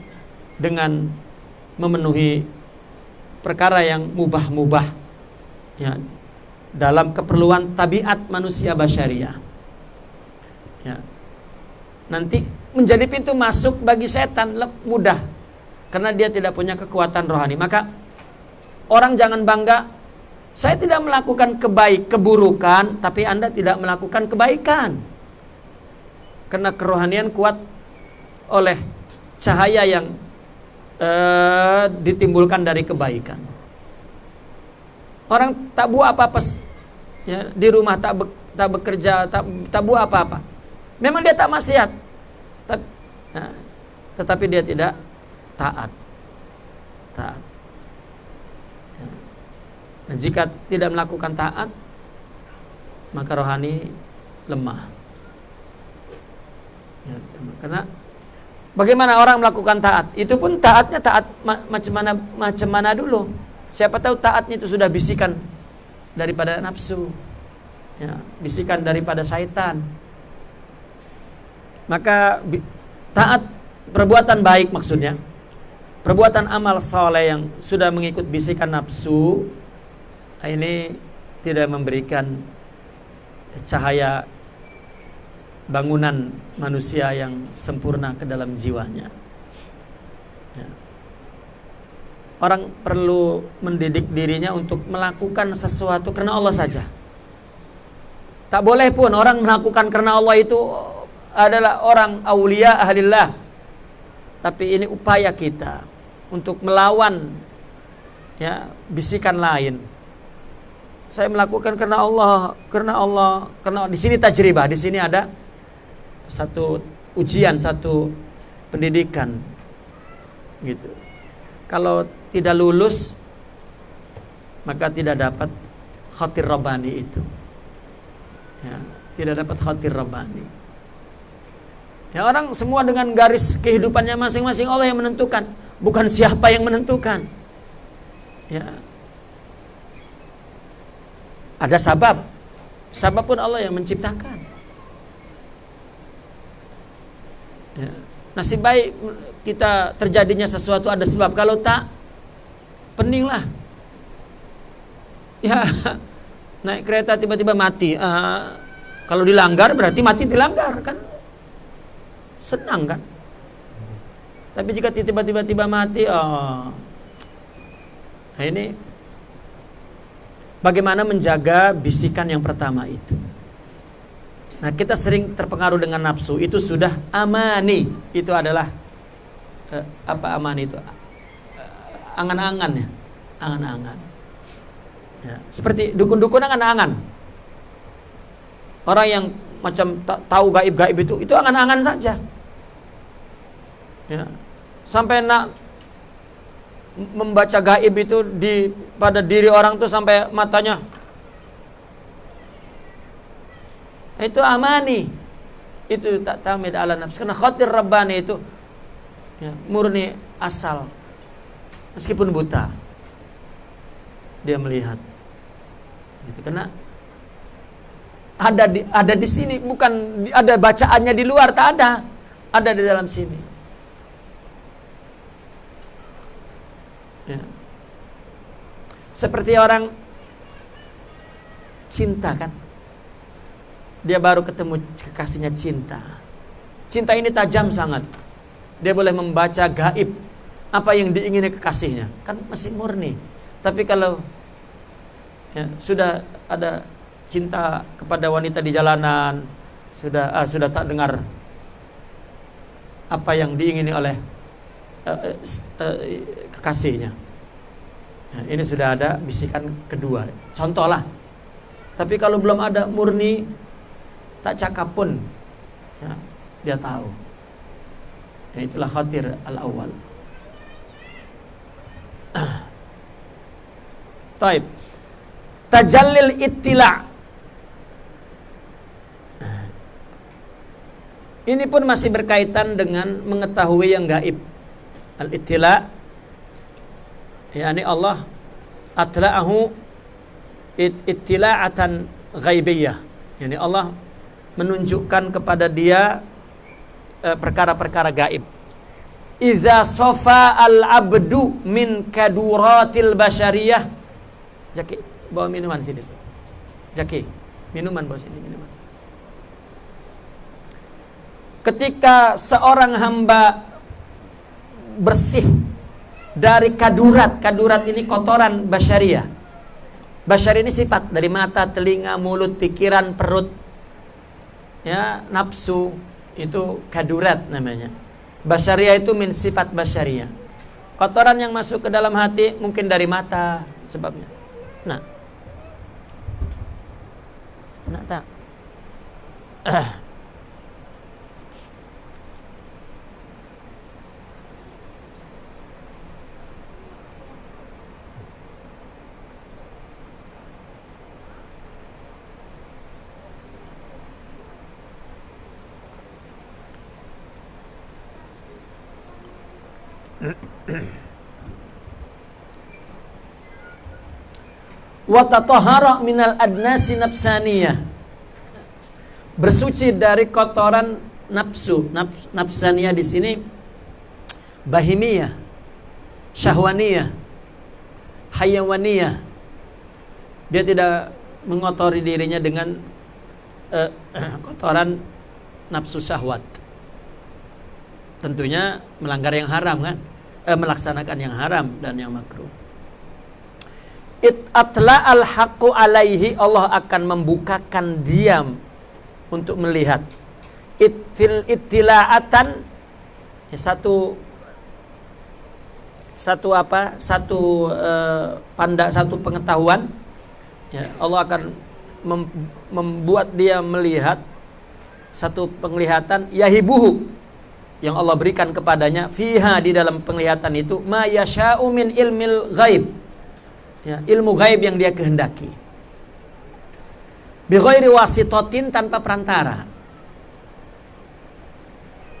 Speaker 1: dengan memenuhi perkara yang mubah-mubah ya dalam keperluan tabiat manusia basyariah. Ya. Nanti menjadi pintu masuk bagi setan mudah karena dia tidak punya kekuatan rohani. Maka Orang jangan bangga saya tidak melakukan kebaik keburukan tapi Anda tidak melakukan kebaikan. Karena kerohanian kuat oleh cahaya yang uh, ditimbulkan dari kebaikan. Orang tak buat apa-apa ya, di rumah tak be, tak bekerja, tak tak buat apa-apa. Memang dia tak maksiat. Nah, tetapi dia tidak taat. Taat. Dan jika tidak melakukan taat maka rohani lemah. Ya, karena bagaimana orang melakukan taat? Itu pun taatnya taat ma macam mana macam mana dulu. Siapa tahu taatnya itu sudah bisikan daripada nafsu. Ya, bisikan daripada syaitan. Maka taat perbuatan baik maksudnya. Perbuatan amal soleh yang sudah mengikut bisikan nafsu ini tidak memberikan cahaya bangunan manusia yang sempurna ke dalam jiwanya. Ya. Orang perlu mendidik dirinya untuk melakukan sesuatu karena Allah saja. Tak boleh pun orang melakukan karena Allah itu adalah orang aulia ahlillah. Tapi ini upaya kita untuk melawan ya bisikan lain. Saya melakukan karena Allah, karena Allah, karena di sini tajribah, di sini ada satu ujian, satu pendidikan. Gitu. Kalau tidak lulus maka tidak dapat khatir rabbani itu. Ya, tidak dapat khatir rabbani. Ya orang semua dengan garis kehidupannya masing-masing Allah yang menentukan, bukan siapa yang menentukan. Ya. Ada sabab. Sabab pun Allah yang menciptakan. Ya. Nasib baik kita terjadinya sesuatu ada sebab. Kalau tak, peninglah. Ya, naik kereta tiba-tiba mati. Uh, kalau dilanggar berarti mati dilanggar kan? Senang kan? Tapi jika tiba-tiba tiba mati, oh, nah ini bagaimana menjaga bisikan yang pertama itu. Nah, kita sering terpengaruh dengan nafsu. Itu sudah amani. Itu adalah eh, apa amani itu? Eh, angan-angan ya. Angan-angan. Ya, seperti dukun-dukun angan-angan. Orang yang macam tahu gaib-gaib itu, itu angan-angan saja. Ya. Sampai nak membaca gaib itu di pada diri orang tuh sampai matanya. Itu amani. Itu tak tamid ala nafs karena khatir rabbani itu ya, murni asal. Meskipun buta dia melihat. Itu karena ada di ada di sini bukan ada bacaannya di luar tak ada. Ada di dalam sini Ya. Seperti orang cinta kan. Dia baru ketemu kekasihnya cinta. Cinta ini tajam sangat. Dia boleh membaca gaib apa yang diingini kekasihnya. Kan masih murni. Tapi kalau ya, sudah ada cinta kepada wanita di jalanan, sudah ah, sudah tak dengar apa yang diingini oleh uh, uh, kekasihnya. Nah, ini sudah ada bisikan kedua. Contoh lah. Tapi kalau belum ada murni tak cakap pun ya, dia tahu. Ya, itulah khatir al-awwal. Taib. Tajallil ittila. Ini pun masih berkaitan dengan mengetahui yang gaib. Al-ittila yakni Allah atla'ahu ittila'atan ghaibiyah. Yakni Allah menunjukkan kepada dia eh, perkara-perkara gaib. Iza sofa al-abdu min kaduratil basyariyah Jaki, bawa minuman sini. Jaki, minuman bawa sini minuman. Ketika seorang hamba bersih dari kadurat. Kadurat ini kotoran basyariah. Basyari ini sifat dari mata, telinga, mulut, pikiran, perut. Ya, nafsu itu kadurat namanya. Basyariah itu min sifat basyariah. Kotoran yang masuk ke dalam hati mungkin dari mata sebabnya. Nah. Nah, tak. wa tatahara minal adnasi nafsaniyah. Bersuci dari kotoran nafsu nafs, nafsaniyah di sini. Bahimiyah syahwaniyah hayawaniyah. Dia tidak mengotori dirinya dengan uh, kotoran nafsu syahwat. Tentunya melanggar yang haram kan? Eh, melaksanakan yang haram dan yang makruh it atla al haqqu alaihi Allah akan membukakan diam untuk melihat itil itilaatan ya, satu satu apa? Satu uh, panda, satu pengetahuan. Ya, Allah akan mem membuat dia melihat satu penglihatan yahibuhu yang Allah berikan kepadanya fiha di dalam penglihatan itu ma yasha'u min ilmil ghaib. Ya, ilmu gaib yang dia kehendaki. Bi ghairi wasitatin tanpa perantara.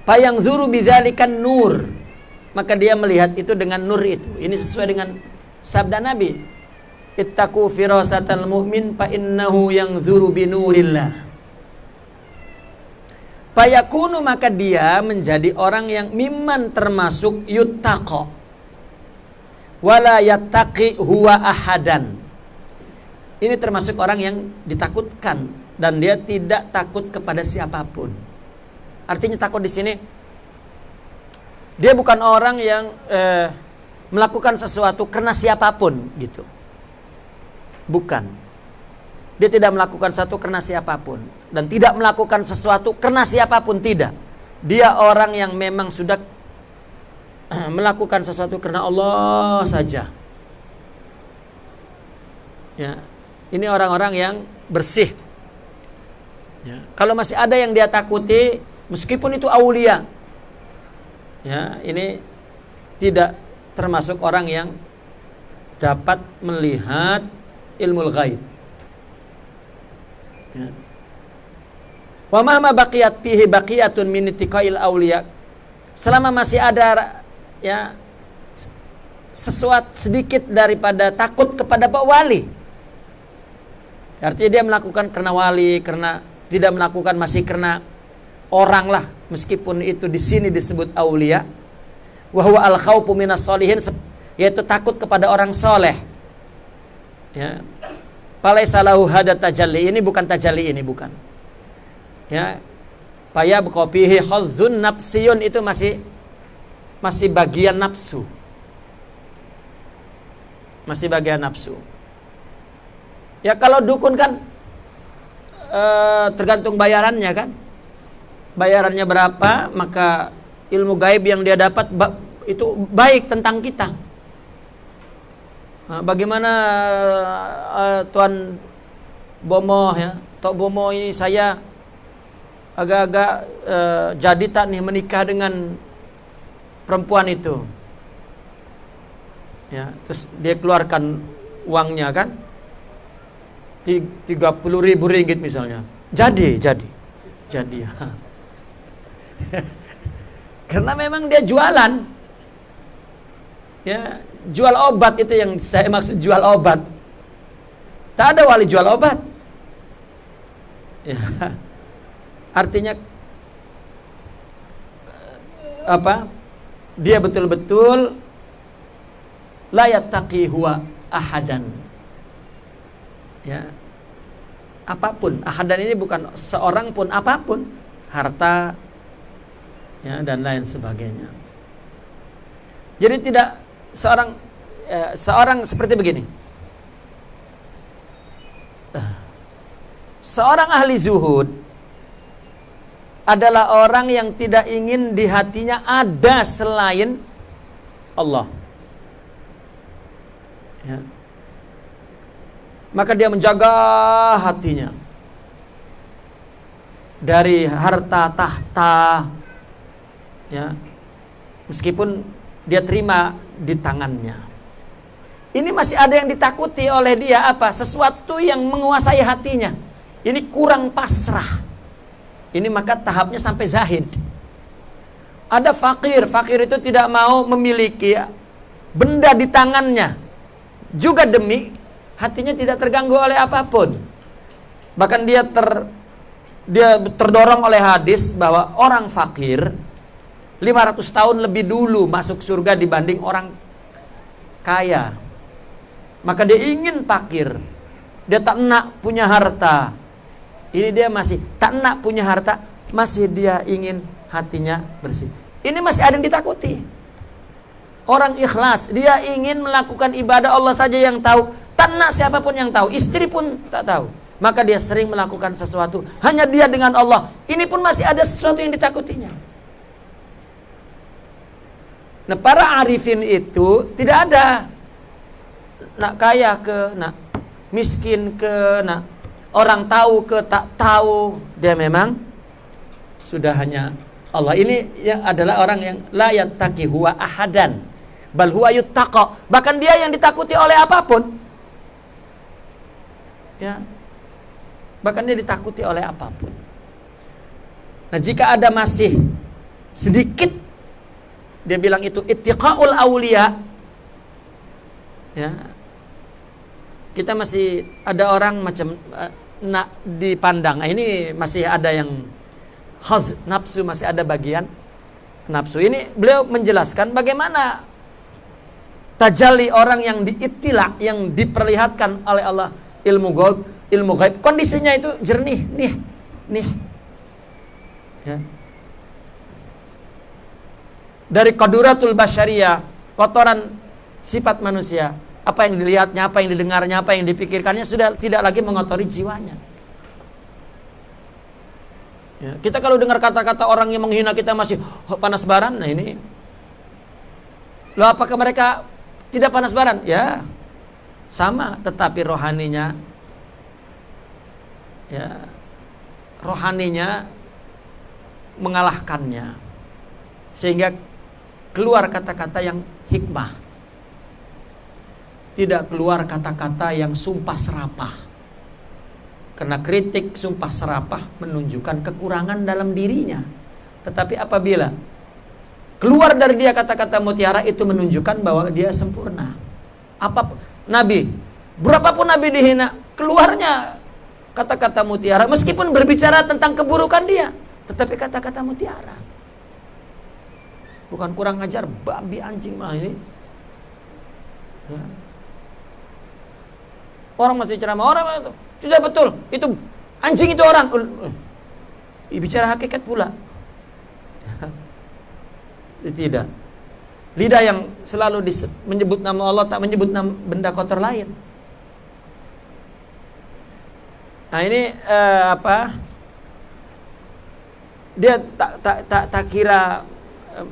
Speaker 1: Payang zuru bidzalikan nur. Maka dia melihat itu dengan nur itu. Ini sesuai dengan sabda Nabi. Ittaqu firasatal mu'min fa innahu yang zuru binurillah. Fayakunu maka dia menjadi orang yang miman termasuk yuttaqo. Wala yattaqi huwa ahadan. Ini termasuk orang yang ditakutkan dan dia tidak takut kepada siapa pun. Artinya takut di sini dia bukan orang yang eh, melakukan sesuatu karena siapa pun gitu. Bukan. Dia tidak melakukan satu karena siapa pun dan tidak melakukan sesuatu karena siapa pun tidak. Dia orang yang memang sudah melakukan sesuatu karena Allah saja. Ya, ini orang-orang yang bersih. Ya. Kalau masih ada yang dia takuti, meskipun itu aulia, ya ini tidak termasuk orang yang dapat melihat ilmu gaib. Ya. Wa mahma baqiyat fihi baqiyatun min ittiqail auliya. Selama masih ada ya sesuatu sedikit daripada takut kepada Pak Wali. Artinya dia melakukan karena wali, karena tidak melakukan masih karena orang lah, meskipun itu di sini disebut aulia. Wa huwa al khaufu minas solihin yaitu takut kepada orang soleh. Ya, Falaisa lahu hada tajalli. Ini bukan tajalli ini bukan. Ya. Paya bekopihi khadzun nafsiyun itu masih masih bagian nafsu. Masih bagian nafsu. Ya kalau dukun kan e, tergantung bayarannya kan. Bayarannya berapa, maka ilmu gaib yang dia dapat itu baik tentang kita. Nah, bagaimana uh, Tuan Bomo ya, Tok Bomo ini saya agak-agak uh, jadi tak nih menikah dengan perempuan itu. Ya, terus dia keluarkan uangnya kan, tiga puluh ribu ringgit misalnya. Jadi, jadi, jadi. Karena memang dia jualan. Ya, jual obat itu yang saya maksud jual obat. Tak ada wali jual obat. Ya. Artinya apa? Dia betul-betul layak taki huwa ahadan. Ya. Apa pun, ahadan ini bukan seorang pun apa pun, harta ya dan lain sebagainya. Jadi tidak seorang eh, seorang seperti begini. Seorang ahli zuhud adalah orang yang tidak ingin di hatinya ada selain Allah. Ya. Maka dia menjaga hatinya dari harta tahta, ya. Meskipun dia terima di tangannya. Ini masih ada yang ditakuti oleh dia apa? Sesuatu yang menguasai hatinya. Ini kurang pasrah. Ini maka tahapnya sampai zahid. Ada fakir, fakir itu tidak mau memiliki benda di tangannya. Juga demi hatinya tidak terganggu oleh apa pun. Bahkan dia ter dia terdorong oleh hadis bahwa orang fakir 500 tahun lebih dulu masuk surga dibanding orang kaya. Maka dia ingin pakir. Dia tak nak punya harta. Ini dia masih tak nak punya harta, masih dia ingin hatinya bersih. Ini masih ada yang ditakuti. Orang ikhlas, dia ingin melakukan ibadah Allah saja yang tahu. Tak nak siapa pun yang tahu, istri pun tak tahu. Maka dia sering melakukan sesuatu hanya dia dengan Allah. Ini pun masih ada sesuatu yang ditakutinya. Nah, para arifin itu tidak ada nak kaya ke, nak miskin ke, nak orang tahu ke tak tahu, dia memang sudah hanya Allah. Ini yang adalah orang yang la yattaqi huwa ahadan bal huwa. Bahkan dia yang ditakuti oleh apa pun. Ya. Bahkan dia ditakuti oleh apa pun. Nah, jika ada masih sedikit dia bilang itu ittiqaul aulia ya kita masih ada orang macam uh, nak dipandang. Nah, ini masih ada yang khaz nafsu masih ada bagian nafsu. Ini beliau menjelaskan bagaimana tajalli orang yang diitilah yang diperlihatkan oleh Allah. Ilmu gaib ilmu gaib kondisinya itu jernih nih nih. Ya. Dari koduratul basyariah, kotoran sifat manusia. Apa yang dilihatnya, apa yang didengarnya, apa yang dipikirkannya sudah tidak lagi mengotori jiwanya. Ya, kita kalau dengar kata-kata orang yang menghina kita masih oh, panas baran, nah ini. Loh apakah mereka tidak panas baran? Ya, sama, tetapi rohaninya, ya, rohaninya mengalahkannya, sehingga keluar kata-kata yang hikmah. Tidak keluar kata-kata yang sumpah serapah. Karena kritik sumpah serapah menunjukkan kekurangan dalam dirinya. Tetapi apabila keluar dari dia kata-kata mutiara itu menunjukkan bahwa dia sempurna. Apa Nabi, berapapun Nabi dihina, keluarnya kata-kata mutiara meskipun berbicara tentang keburukan dia, tetapi kata-kata mutiara bukan kurang ajar babi anjing mah ini ya. Orang masih ceramah orang itu? Tidak betul. Itu anjing itu orang. Uh, bicara hakikat pula. Tidak. Lidah yang selalu menyebut nama Allah tak menyebut nama benda kotor lain. Nah ini uh, apa? Dia tak tak tak, tak kira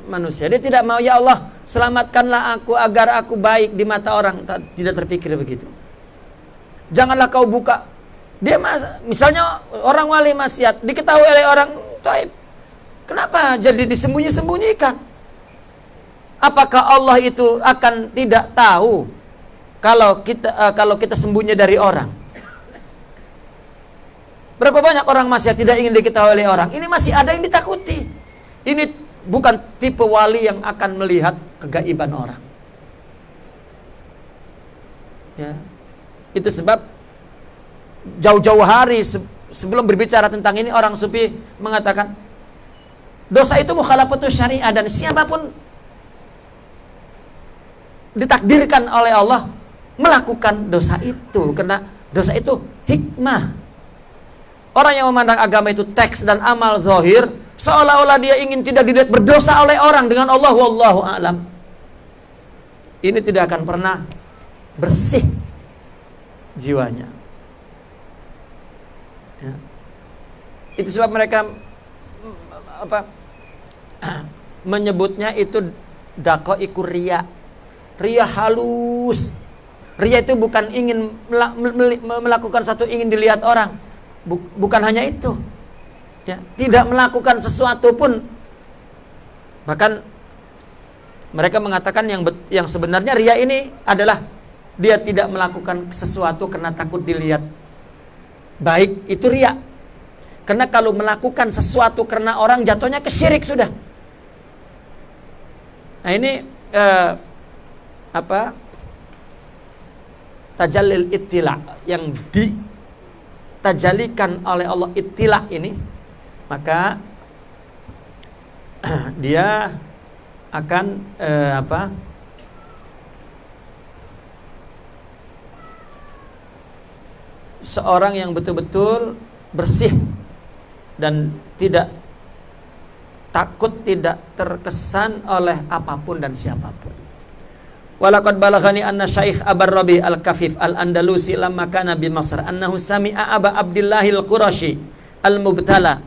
Speaker 1: manusia. Dia tidak mau ya Allah selamatkanlah aku agar aku baik di mata orang. Tidak terpikir begitu. Janganlah kau buka. Dia mas, misalnya orang wali maksiat diketahui oleh orang taib. Kenapa jadi disembunyi-sembunyikan? Apakah Allah itu akan tidak tahu kalau kita uh, kalau kita sembunyi dari orang? Berapa banyak orang maksiat tidak ingin diketahui oleh orang? Ini masih ada yang ditakuti. Ini bukan tipe wali yang akan melihat kegaiban orang. Ya. Itu sebab jauh-jauh hari sebelum berbicara tentang ini orang sufi mengatakan dosa itu mukhalafatus syariah dan siapa pun ditakdirkan oleh Allah melakukan dosa itu karena dosa itu hikmah. Orang yang memandang agama itu teks dan amal zahir Seolah-olah dia ingin tidak dilihat berdosa oleh orang dengan Allah wallahu alam. Ini tidak akan pernah bersih jiwanya. Ya. Itu sebab mereka apa menyebutnya itu dako ikur ria. Ria halus. Ria itu bukan ingin melakukan satu ingin dilihat orang. Bukan hanya itu ya, tidak melakukan sesuatu pun bahkan mereka mengatakan yang yang sebenarnya ria ini adalah dia tidak melakukan sesuatu karena takut dilihat. Baik itu ria karena kalau melakukan sesuatu karena orang jatuhnya kesyirik sudah. Nah ini eh, apa? Tajalil ittila yang ditajalikan oleh Allah ittila ini maka dia akan eh, apa seorang yang betul-betul bersih dan tidak takut tidak terkesan oleh apa pun dan siapa pun. Walaqad balaghani anna Syekh Abar Rabi Al-Kafif Al-Andalusi lamma kana bi Masr annahu sami'a Aba Abdillahil Qurashi Al-Mubtala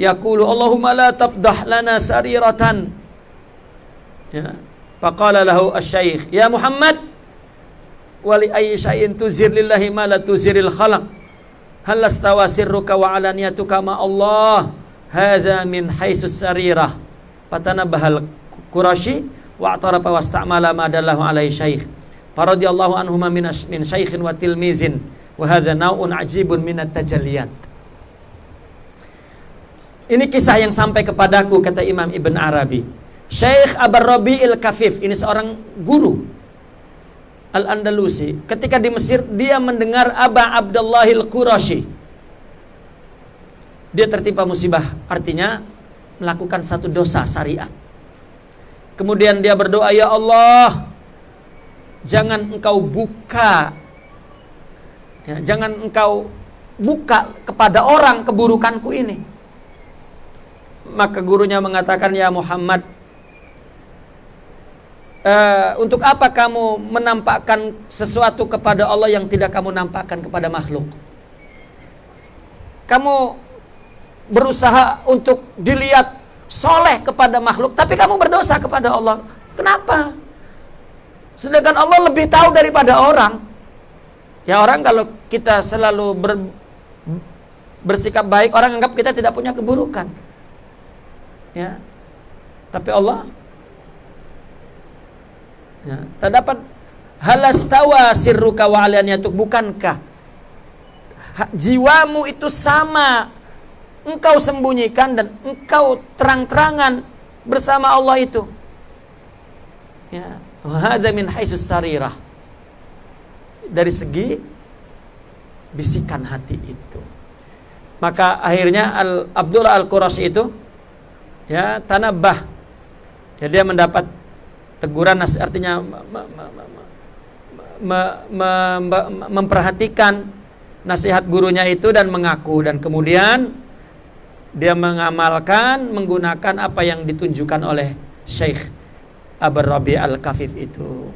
Speaker 1: yaqulu Allahumma la tafdah lana sariratan ya Faqala lahu asy-syaikh, "Ya Muhammad, wali ayyi syai'in tuzir lillahi ma la tuziril khalaq." Hal lastawa sirruka wa alaniyatuka ma Allah? Hadza min haitsus sarirah. Fatanabahal Qurashi wa atarafa wasta'mala ma dallahu alaihi syaikh. Faradiyallahu anhuma min min syaikhin wa tilmizin wa hadza nau'un ajibun min at-tajalliyat. Ini kisah yang sampai kepadaku kata Imam Ibn Arabi. Syekh Abar Rabi'il Kafif ini seorang guru Al-Andalusi ketika di Mesir dia mendengar Aba Abdullahil Qurashi. Dia tertimpa musibah artinya melakukan satu dosa syariat. Kemudian dia berdoa ya Allah jangan engkau buka ya, jangan engkau buka kepada orang keburukanku ini. Maka gurunya mengatakan ya Muhammad uh, untuk apa kamu menampakkan sesuatu kepada Allah yang tidak kamu nampakkan kepada makhluk? Kamu berusaha untuk dilihat soleh kepada makhluk, tapi kamu berdosa kepada Allah. Kenapa? Sedangkan Allah lebih tahu daripada orang. Ya orang kalau kita selalu ber, bersikap baik, orang anggap kita tidak punya keburukan. Ya. Tapi Allah Ya, terdapat halastawa sirruka wa alaniyatuk bukankah jiwamu itu sama engkau sembunyikan dan engkau terang-terangan bersama Allah itu. Ya, hadza min haitsus sarirah. Dari segi bisikan hati itu. Maka akhirnya Al Abdullah Al Qurashi itu ya tanabah. Ya dia mendapat teguran artinya memperhatikan nasihat gurunya itu dan mengaku dan kemudian dia mengamalkan menggunakan apa yang ditunjukkan oleh Syekh Abu Rabi Al-Kafif itu.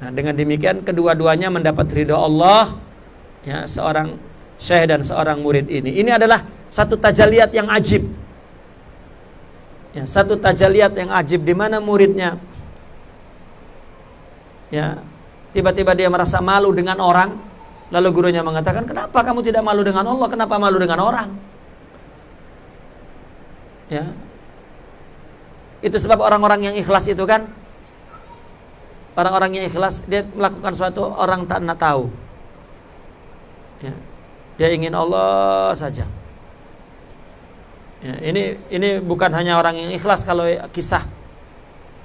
Speaker 1: Nah, dengan demikian kedua-duanya mendapat ridho Allah ya seorang syekh dan seorang murid ini. Ini adalah satu tajaliat yang ajib. Ya, satu tajaliat yang ajib di mana muridnya ya. Tiba-tiba dia merasa malu dengan orang. Lalu gurunya mengatakan kenapa kamu tidak malu dengan Allah? Kenapa malu dengan orang? Ya. Itu sebab orang-orang yang ikhlas itu kan? Orang-orang yang ikhlas dia melakukan suatu orang tak nak tahu. Ya. dia ingin Allah saja. Ya, ini ini bukan hanya orang yang ikhlas kalau kisah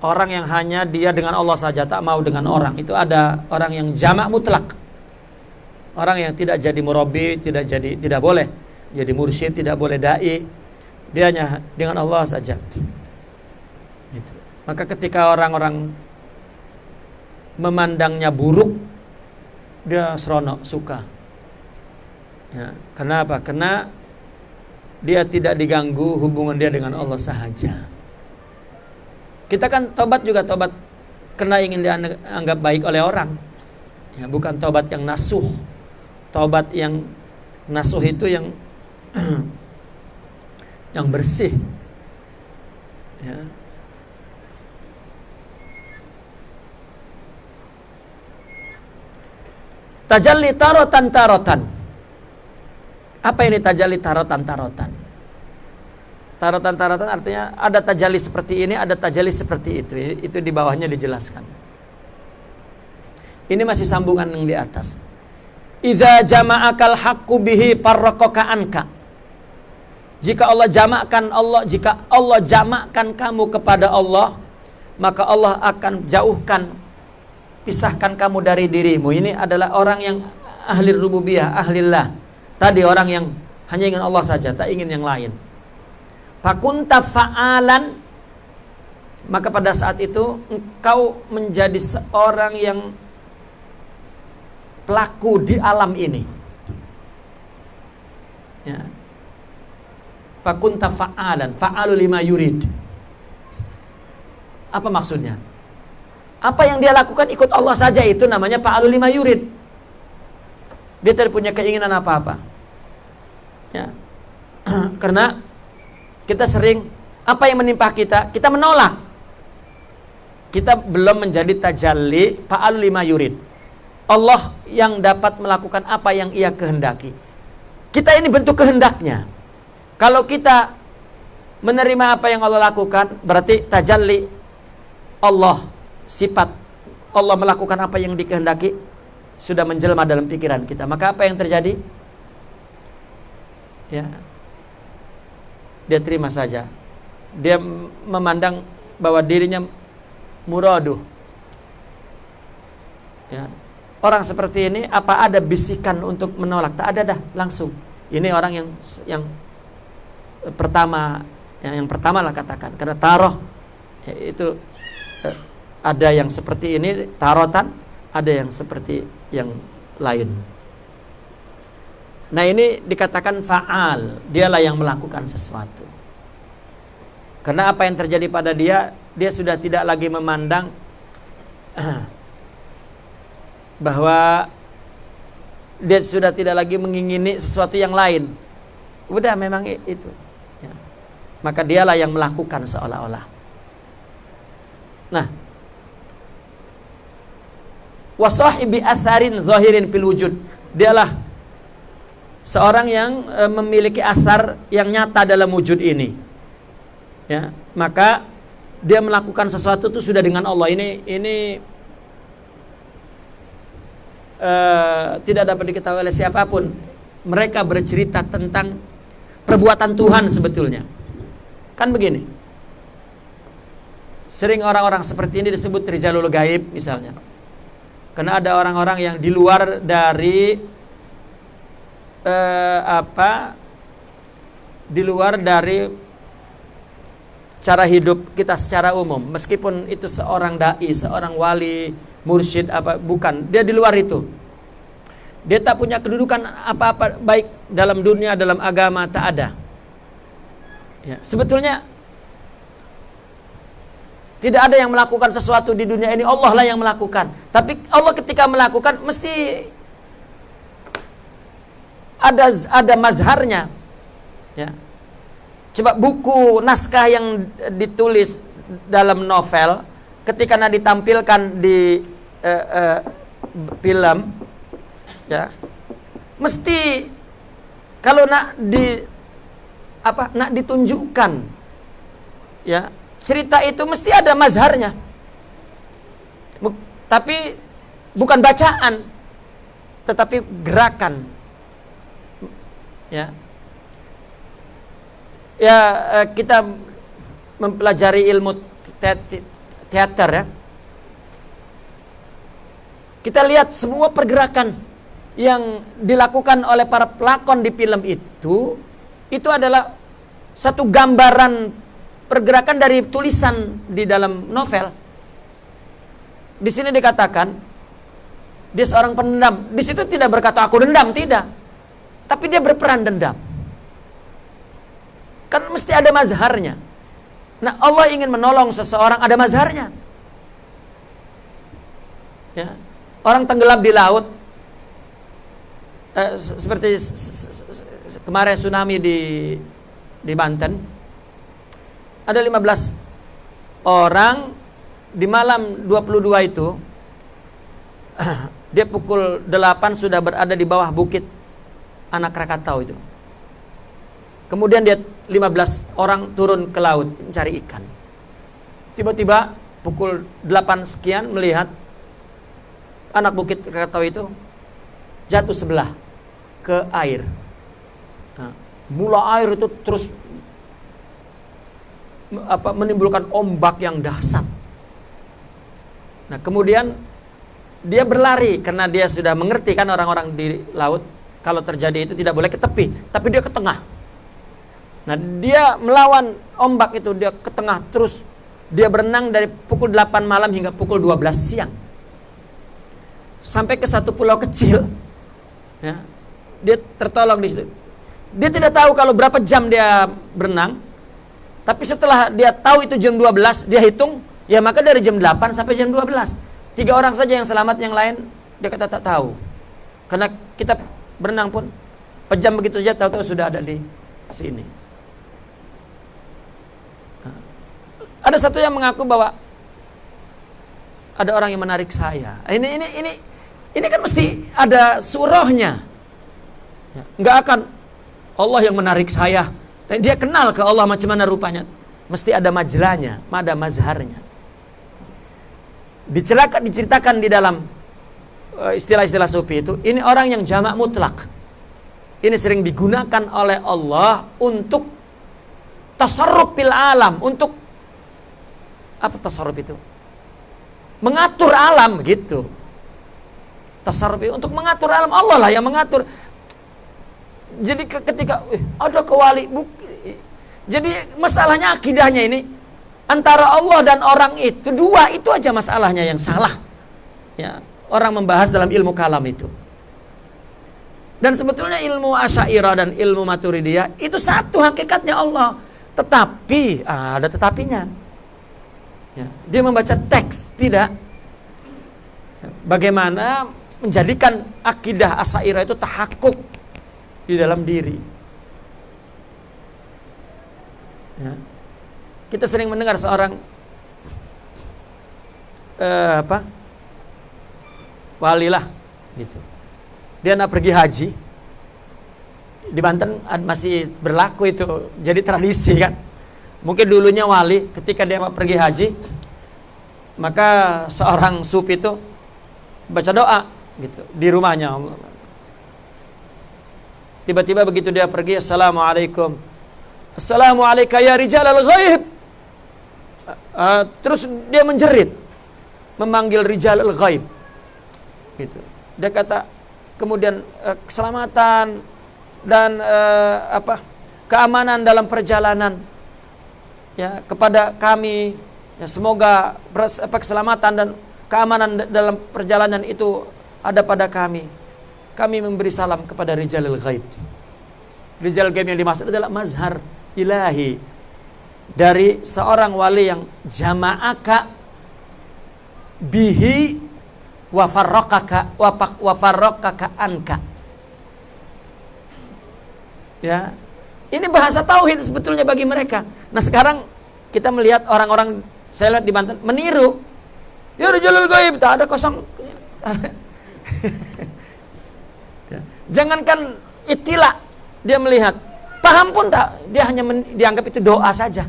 Speaker 1: orang yang hanya dia dengan Allah saja tak mau dengan orang. Itu ada orang yang jamak mutlak. Orang yang tidak jadi murabi tidak jadi tidak boleh jadi mursyid tidak boleh dai. Dia hanya dengan Allah saja. Gitu. maka ketika orang-orang memandangnya buruk dia seronok suka. Ya, kenapa? Karena dia tidak diganggu hubungan dia dengan Allah sahaja kita kan tobat juga tobat karena ingin dianggap baik oleh orang. Ya, bukan tobat yang nasuh. Tobat yang nasuh itu yang yang bersih. Ya. Tajalli tarotan tarotan. Apa ini tajalli tarotan tarotan? Tarotan-tarotan artinya ada tajali seperti ini, ada tajali seperti itu. Itu di bawahnya dijelaskan. Ini masih sambungan yang di atas. Iza jama'akal haqqu bihi parrokoka anka. Jika Allah jamakkan Allah, jika Allah jamakkan kamu kepada Allah, maka Allah akan jauhkan pisahkan kamu dari dirimu. Ini adalah orang yang ahli rububiyah, ahlillah. Tadi orang yang hanya ingin Allah saja, tak ingin yang lain. Fakunta fa'alan maka pada saat itu engkau menjadi seorang yang pelaku di alam ini. Ya. Fakunta fa'alan, fa'alu lima yurid. Apa maksudnya? Apa yang dia lakukan ikut Allah saja itu namanya fa'alu lima yurid. Dia tidak punya keinginan apa-apa. Ya. Karena kita sering apa yang menimpa kita, kita menolak. kita belum menjadi tajalli fa'al lima yurid. Allah yang dapat melakukan apa yang ia kehendaki. Kita ini bentuk kehendaknya. Kalau kita menerima apa yang Allah lakukan, berarti tajalli Allah sifat Allah melakukan apa yang dikehendaki sudah menjelma dalam pikiran kita. Maka apa yang terjadi? Ya. Dia terima saja. Dia memandang bahwa dirinya muraduh. Ya. Orang seperti ini apa ada bisikan untuk menolak? Tak ada dah, langsung. Ini orang yang yang pertama yang, yang pertama lah katakan karena taroh ya, itu eh, ada yang seperti ini tarotan, ada yang seperti yang lain. Nah ini dikatakan faal, dialah yang melakukan sesuatu. Karena apa yang terjadi pada dia, dia sudah tidak lagi memandang bahwa dia sudah tidak lagi mengingini sesuatu yang lain. Udah memang itu. Ya. Maka dialah yang melakukan seolah-olah. Nah, wasahibi atharin zahirin fil wujud. Dialah seorang yang e, memiliki asar yang nyata dalam wujud ini. Ya, maka dia melakukan sesuatu itu sudah dengan Allah. Ini ini uh, tidak dapat diketahui oleh siapa pun. Mereka bercerita tentang perbuatan Tuhan sebetulnya. Kan begini. Sering orang-orang seperti ini disebut rijalul gaib misalnya. Karena ada orang-orang yang di luar dari uh, apa? Di luar dari cara hidup kita secara umum. Meskipun itu seorang dai, seorang wali, mursyid apa bukan dia di luar itu dia tak punya kedudukan apa-apa baik dalam dunia dalam agama tak ada ya, sebetulnya tidak ada yang melakukan sesuatu di dunia ini Allah lah yang melakukan tapi Allah ketika melakukan mesti ada ada mazharnya. Ya. Coba buku naskah yang ditulis dalam novel ketika nak ditampilkan di uh, uh, film ya mesti kalau nak di apa nak ditunjukkan ya cerita itu mesti ada mazharnya. Buk, tapi bukan bacaan tetapi gerakan ya ya eh, kita mempelajari ilmu teater ya. Kita lihat semua pergerakan yang dilakukan oleh para pelakon di film itu itu adalah satu gambaran pergerakan dari tulisan di dalam novel. Di sini dikatakan dia seorang pendendam. Di situ tidak berkata aku dendam, tidak. Tapi dia berperan dendam. Kan mesti ada mazharnya. Nah Allah ingin menolong seseorang ada mazharnya. Ya. Orang tenggelam di laut eh, seperti kemarin tsunami di di Banten ada 15 orang di malam 22 itu dia pukul 8 sudah berada di bawah bukit anak Krakatau itu. Kemudian dia 15 orang turun ke laut mencari ikan. Tiba-tiba pukul 8 sekian melihat anak bukit Krakatau itu jatuh sebelah ke air. Nah, mula air itu terus apa menimbulkan ombak yang dahsyat. Nah, kemudian dia berlari karena dia sudah mengerti kan orang-orang di laut kalau terjadi itu tidak boleh ke tepi, tapi dia ke tengah. Nah, dia melawan ombak itu, dia ke tengah terus. Dia berenang dari pukul 8 malam hingga pukul 12 siang. Sampai ke satu pulau kecil. Ya. Dia tertolong di situ. Dia tidak tahu kalau berapa jam dia berenang. Tapi setelah dia tahu itu jam 12, dia hitung, ya maka dari jam 8 sampai jam 12. Tiga orang saja yang selamat, yang lain dia kata tak tahu. Karena kita berenang pun pejam begitu saja tahu-tahu sudah ada di sini. Ada satu yang mengaku bahwa ada orang yang menarik saya. Ini ini ini ini kan mesti ada surahnya. Ya, nggak akan Allah yang menarik saya. Dan dia kenal ke Allah macam mana rupanya. Mesti ada majalahnya, ada mazharnya. Diceritakan, diceritakan di dalam istilah-istilah sufi itu, ini orang yang jamak mutlak. Ini sering digunakan oleh Allah untuk tasarruf alam, untuk apa tasarruf itu? Mengatur alam gitu. Tasarruf untuk mengatur alam Allah lah yang mengatur. Jadi ketika eh, ada kewali buk, jadi masalahnya akidahnya ini antara Allah dan orang itu dua itu aja masalahnya yang salah. Ya, orang membahas dalam ilmu kalam itu. Dan sebetulnya ilmu Asy'ariyah dan ilmu Maturidiyah itu satu hakikatnya Allah. Tetapi ah, ada tetapinya. Ya, dia membaca teks, tidak. Bagaimana menjadikan akidah Asy'ariyah itu tahakuk di dalam diri. Ya. Kita sering mendengar seorang eh, apa? Walilah gitu. Dia nak pergi haji. Di Banten masih berlaku itu jadi tradisi kan. Mungkin dulunya wali ketika dia mau pergi haji maka seorang sup itu baca doa gitu di rumahnya. Tiba-tiba begitu dia pergi assalamualaikum. Assalamualaikum ya rijal al ghaib uh, terus dia menjerit memanggil rijal al ghaib gitu. Dia kata kemudian uh, keselamatan dan uh, apa keamanan dalam perjalanan ya kepada kami ya semoga apa keselamatan dan keamanan dalam perjalanan itu ada pada kami. Kami memberi salam kepada rijalil ghaib. Rijal ghaib yang dimaksud adalah mazhar ilahi. Dari seorang wali yang jama'aka bihi wa farraqaka wa farraqaka anka. Ya. Ini bahasa tauhid sebetulnya bagi mereka. Nah, sekarang kita melihat orang-orang saya lihat di Banten meniru. Ya rajulul gaib, tak ada kosong. ya. Jangankan itilah dia melihat, paham pun tak, dia hanya dianggap itu doa saja.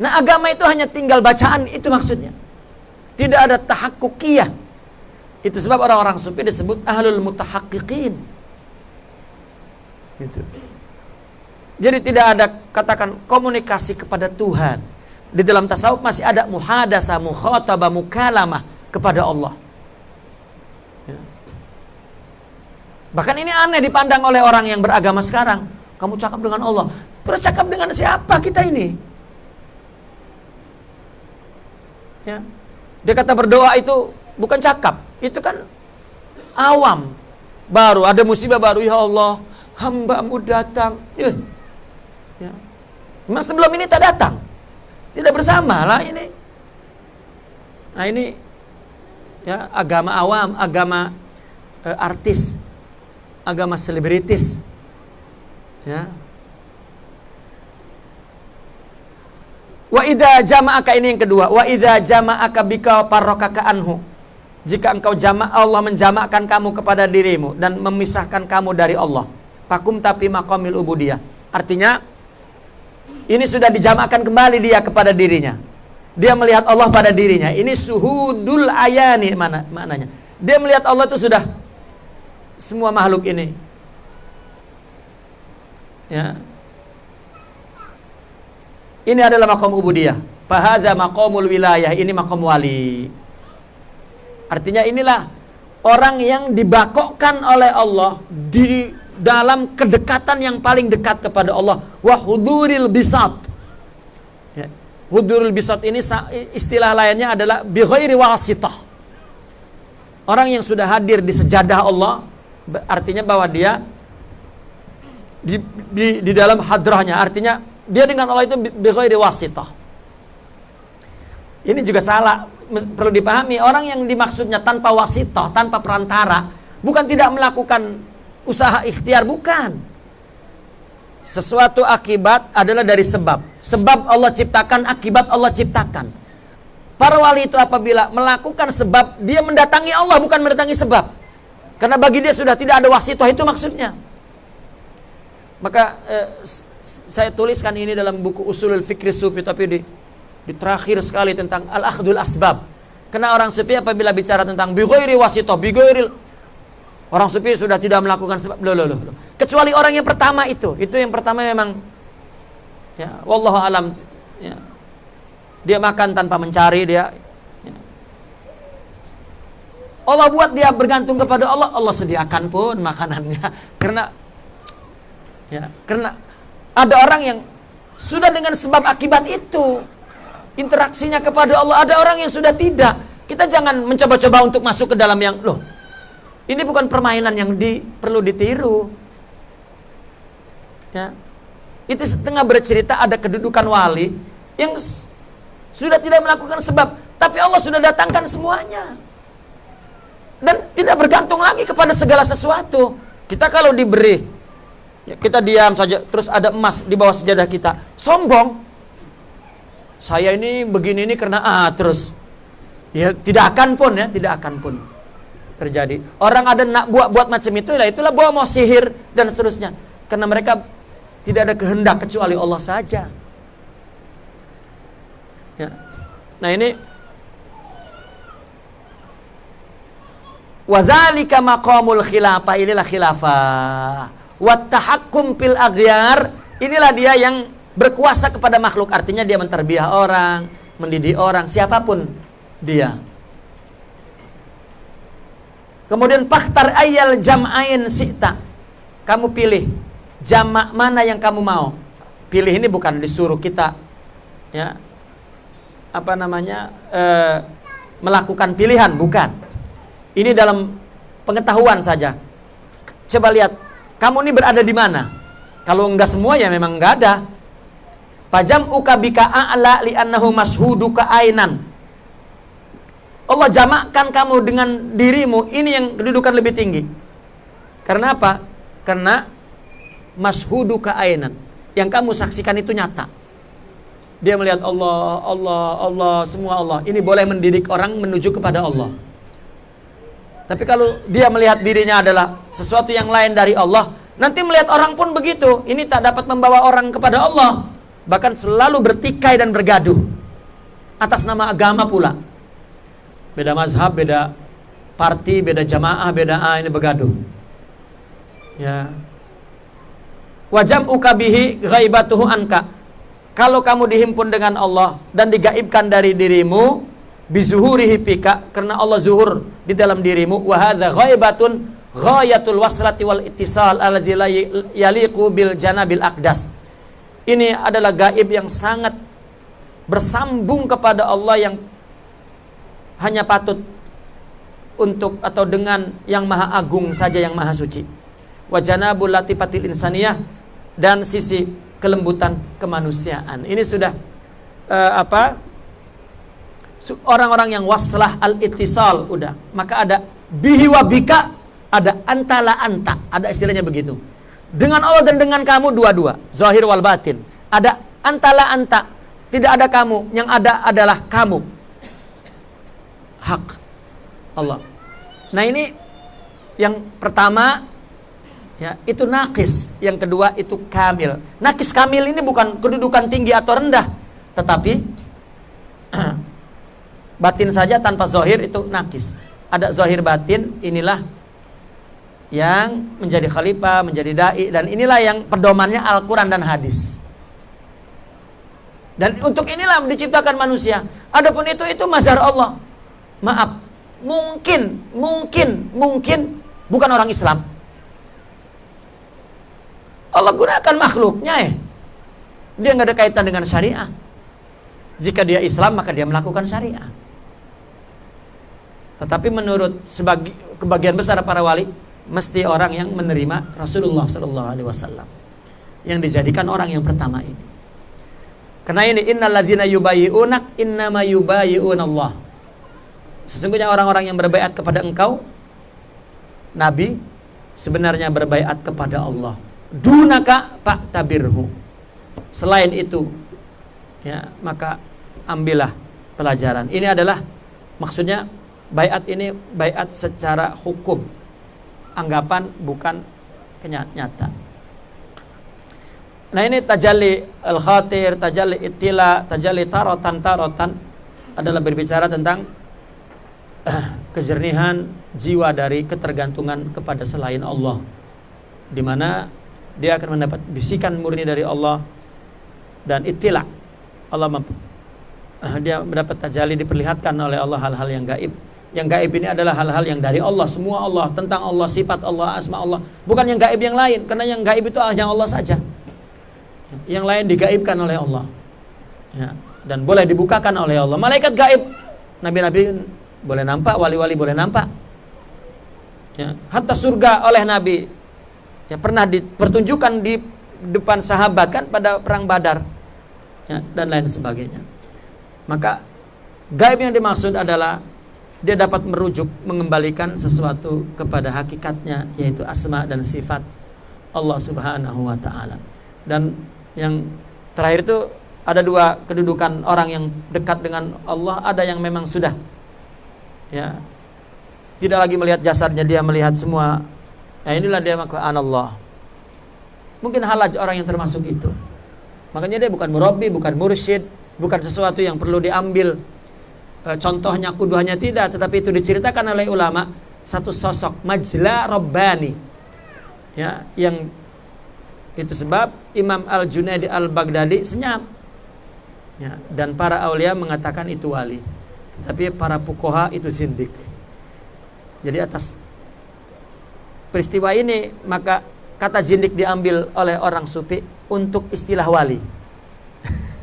Speaker 1: Nah, agama itu hanya tinggal bacaan itu maksudnya. Tidak ada tahakukiyah. Itu sebab orang-orang sufi disebut ahlul mutahakkikin. Gitu. Jadi tidak ada katakan komunikasi kepada Tuhan. Di dalam tasawuf masih ada muhadasa, mukhatabah, mukalamah kepada Allah. Ya. Bahkan ini aneh dipandang oleh orang yang beragama sekarang. Kamu cakap dengan Allah. Terus cakap dengan siapa kita ini? Ya. Dia kata berdoa itu bukan cakap, itu kan awam. Baru ada musibah baru, ya Allah, hambamu datang. Ya. ya. Memang sebelum ini tak datang. Tidak bersama lah ini. Nah ini ya agama awam, agama eh, artis, agama selebritis. Ya, Wa idza jama'aka ini yang kedua. Wa idza jama'aka bika parrokaka anhu. Jika engkau jama' Allah menjamakkan kamu kepada dirimu dan memisahkan kamu dari Allah. Pakum tapi makomil ubudiyah. Artinya ini sudah dijamakkan kembali dia kepada dirinya. Dia melihat Allah pada dirinya. Ini suhudul ayani mana maknanya. Dia melihat Allah itu sudah semua makhluk ini. Ya, ini adalah makom ubudiyah. Fahadha makomul wilayah. Ini makom wali. Artinya inilah orang yang dibakokkan oleh Allah di dalam kedekatan yang paling dekat kepada Allah. Wahuduril bisat. Ya. Huduril bisat ini istilah lainnya adalah bighairi wasitah. Orang yang sudah hadir di sejadah Allah artinya bahwa dia di, di, di dalam hadrahnya artinya dia dengan Allah itu bighairi wasitah. Ini juga salah, perlu dipahami. Orang yang dimaksudnya tanpa wasitah, tanpa perantara, bukan tidak melakukan usaha ikhtiar, bukan. Sesuatu akibat adalah dari sebab. Sebab Allah ciptakan, akibat Allah ciptakan. Para wali itu apabila melakukan sebab, dia mendatangi Allah bukan mendatangi sebab. Karena bagi dia sudah tidak ada wasitoh itu maksudnya. Maka eh, saya tuliskan ini dalam buku Usulul Fikri Sufi tapi di, di terakhir sekali tentang al-akhdul asbab. Karena orang sufi apabila bicara tentang bighairi wasitoh, bighairi orang sufi sudah tidak melakukan sebab. Loh, loh, loh. Kecuali orang yang pertama itu. Itu yang pertama memang ya wallahu alam ya, dia makan tanpa mencari dia. Allah buat dia bergantung kepada Allah, Allah sediakan pun makanannya. Karena ya, karena ada orang yang sudah dengan sebab akibat itu interaksinya kepada Allah, ada orang yang sudah tidak. Kita jangan mencoba-coba untuk masuk ke dalam yang loh. Ini bukan permainan yang di, perlu ditiru. Ya. Itu setengah bercerita ada kedudukan wali yang sudah tidak melakukan sebab, tapi Allah sudah datangkan semuanya. Dan tidak bergantung lagi kepada segala sesuatu. Kita kalau diberi, ya kita diam saja, terus ada emas di bawah sejadah kita. Sombong. Saya ini begini ini karena ah terus. Ya tidak akan pun ya, tidak akan pun terjadi. Orang ada nak buat buat macam itu, ya itulah bawa mau sihir dan seterusnya. Karena mereka tidak ada kehendak kecuali Allah saja. Ya. Nah ini Wadzalika maqamul khilafah inilah khilafah. Wattahakkum pil aghyar inilah dia yang berkuasa kepada makhluk artinya dia menterbiah orang, mendidik orang siapa pun dia. Kemudian faktar ayal jam'ain sita. Kamu pilih jamak mana yang kamu mau. Pilih ini bukan disuruh kita ya apa namanya e, melakukan pilihan bukan ini dalam pengetahuan saja coba lihat kamu ini berada di mana kalau enggak semua ya memang enggak ada pajam ukabika a'la li'annahu mashuduka ainan Allah jamakkan kamu dengan dirimu ini yang kedudukan lebih tinggi karena apa karena mashuduka ainan yang kamu saksikan itu nyata dia melihat Allah, Allah, Allah, semua Allah. Ini boleh mendidik orang menuju kepada Allah. Tapi kalau dia melihat dirinya adalah sesuatu yang lain dari Allah, nanti melihat orang pun begitu. Ini tak dapat membawa orang kepada Allah. Bahkan selalu bertikai dan bergaduh. Atas nama agama pula. Beda mazhab, beda parti, beda jamaah, beda A ini bergaduh. Ya. Wajam ukabihi ghaibatuhu anka kalau kamu dihimpun dengan Allah dan digaibkan dari dirimu bizuhurihi pika karena Allah zuhur di dalam dirimu wa hadza ghaibatun ghayatul waslati wal ittisal alladzi la yaliqu bil janabil aqdas ini adalah gaib yang sangat bersambung kepada Allah yang hanya patut untuk atau dengan yang maha agung saja yang maha suci wa janabul latifatil insaniyah dan sisi kelembutan kemanusiaan. Ini sudah uh, apa? Orang-orang yang waslah al-ittisal udah. Maka ada bihi wa bika, ada antala anta, ada istilahnya begitu. Dengan Allah dan dengan kamu dua-dua, zahir wal batin. Ada antala anta, tidak ada kamu, yang ada adalah kamu. Hak Allah. Nah ini yang pertama Ya, itu nakis. Yang kedua itu kamil. Nakis kamil ini bukan kedudukan tinggi atau rendah, tetapi batin saja tanpa zohir itu nakis. Ada zohir batin, inilah yang menjadi khalifah, menjadi dai dan inilah yang pedomannya Al-Qur'an dan hadis. Dan untuk inilah diciptakan manusia. Adapun itu itu mazhar Allah. Maaf, mungkin, mungkin, mungkin bukan orang Islam Allah gunakan makhluknya ya. Dia nggak ada kaitan dengan syariah. Jika dia Islam maka dia melakukan syariah. Tetapi menurut sebagi, kebagian besar para wali mesti orang yang menerima Rasulullah Shallallahu Alaihi Wasallam yang dijadikan orang yang pertama ini. Karena ini innalladzina yubayyi'unak innama Allah. Sesungguhnya orang-orang yang berbaiat kepada engkau Nabi sebenarnya berbaiat kepada Allah dunaka pak tabirhu selain itu ya maka ambillah pelajaran. Ini adalah maksudnya bayat ini bayat secara hukum. Anggapan bukan kenyata. Nah ini tajalli al-khatir, tajalli itila, tajalli tarotan tarotan adalah berbicara tentang kejernihan jiwa dari ketergantungan kepada selain Allah. Di mana dia akan mendapat bisikan murni dari Allah dan itila. Allah dia mendapat tajalli diperlihatkan oleh Allah hal-hal yang gaib. Yang gaib ini adalah hal-hal yang dari Allah, semua Allah, tentang Allah, sifat Allah, asma Allah. Bukan yang gaib yang lain, karena yang gaib itu hanya Allah saja. Yang lain digaibkan oleh Allah. Ya, dan boleh dibukakan oleh Allah. Malaikat gaib. Nabi-nabi boleh nampak wali-wali boleh nampak. Ya, hatta surga oleh nabi. Ya pernah dipertunjukkan di depan sahabat kan pada perang badar. Ya, dan lain sebagainya. Maka gaib yang dimaksud adalah dia dapat merujuk mengembalikan sesuatu kepada hakikatnya yaitu asma dan sifat Allah Subhanahu wa taala. Dan yang terakhir itu ada dua kedudukan orang yang dekat dengan Allah, ada yang memang sudah ya tidak lagi melihat jasadnya dia melihat semua. Nah inilah dia maka Allah. Mungkin halaj orang yang termasuk itu. Makanya dia bukan murabi, bukan mursyid, bukan sesuatu yang perlu diambil e, contohnya kuduhnya tidak, tetapi itu diceritakan oleh ulama satu sosok majla rabbani ya yang itu sebab Imam Al-Junaidi Al-Baghdadi senyap. Ya, dan para aulia mengatakan itu wali. Tapi para pukoha itu sindik. Jadi atas peristiwa ini maka kata jindik diambil oleh orang sufi untuk istilah wali.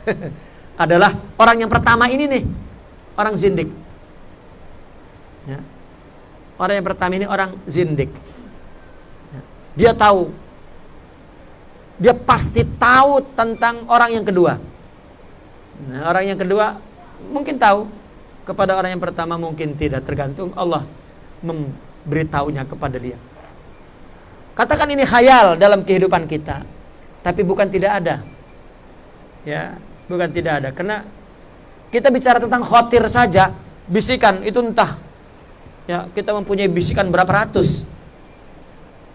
Speaker 1: Adalah orang yang pertama ini nih, orang zindik. Ya. Orang yang pertama ini orang zindik. Ya. Dia tahu dia pasti tahu tentang orang yang kedua. Nah, orang yang kedua mungkin tahu, kepada orang yang pertama mungkin tidak, tergantung Allah memberitahunya kepada dia. Katakan ini khayal dalam kehidupan kita, tapi bukan tidak ada. Ya, bukan tidak ada. Karena kita bicara tentang khotir saja, bisikan itu entah. Ya, kita mempunyai bisikan berapa ratus.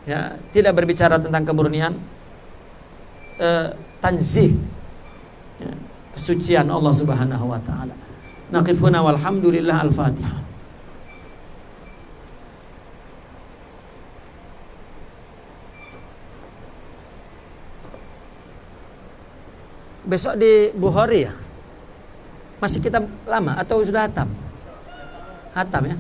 Speaker 1: Ya, tidak berbicara tentang kemurnian, uh, tanzih ya, kesucian Allah Subhanahu wa taala. Naqifuna walhamdulillah al-Fatihah. Besok di Bukhari ya? Masih kita lama atau sudah hatam? Hatam ya?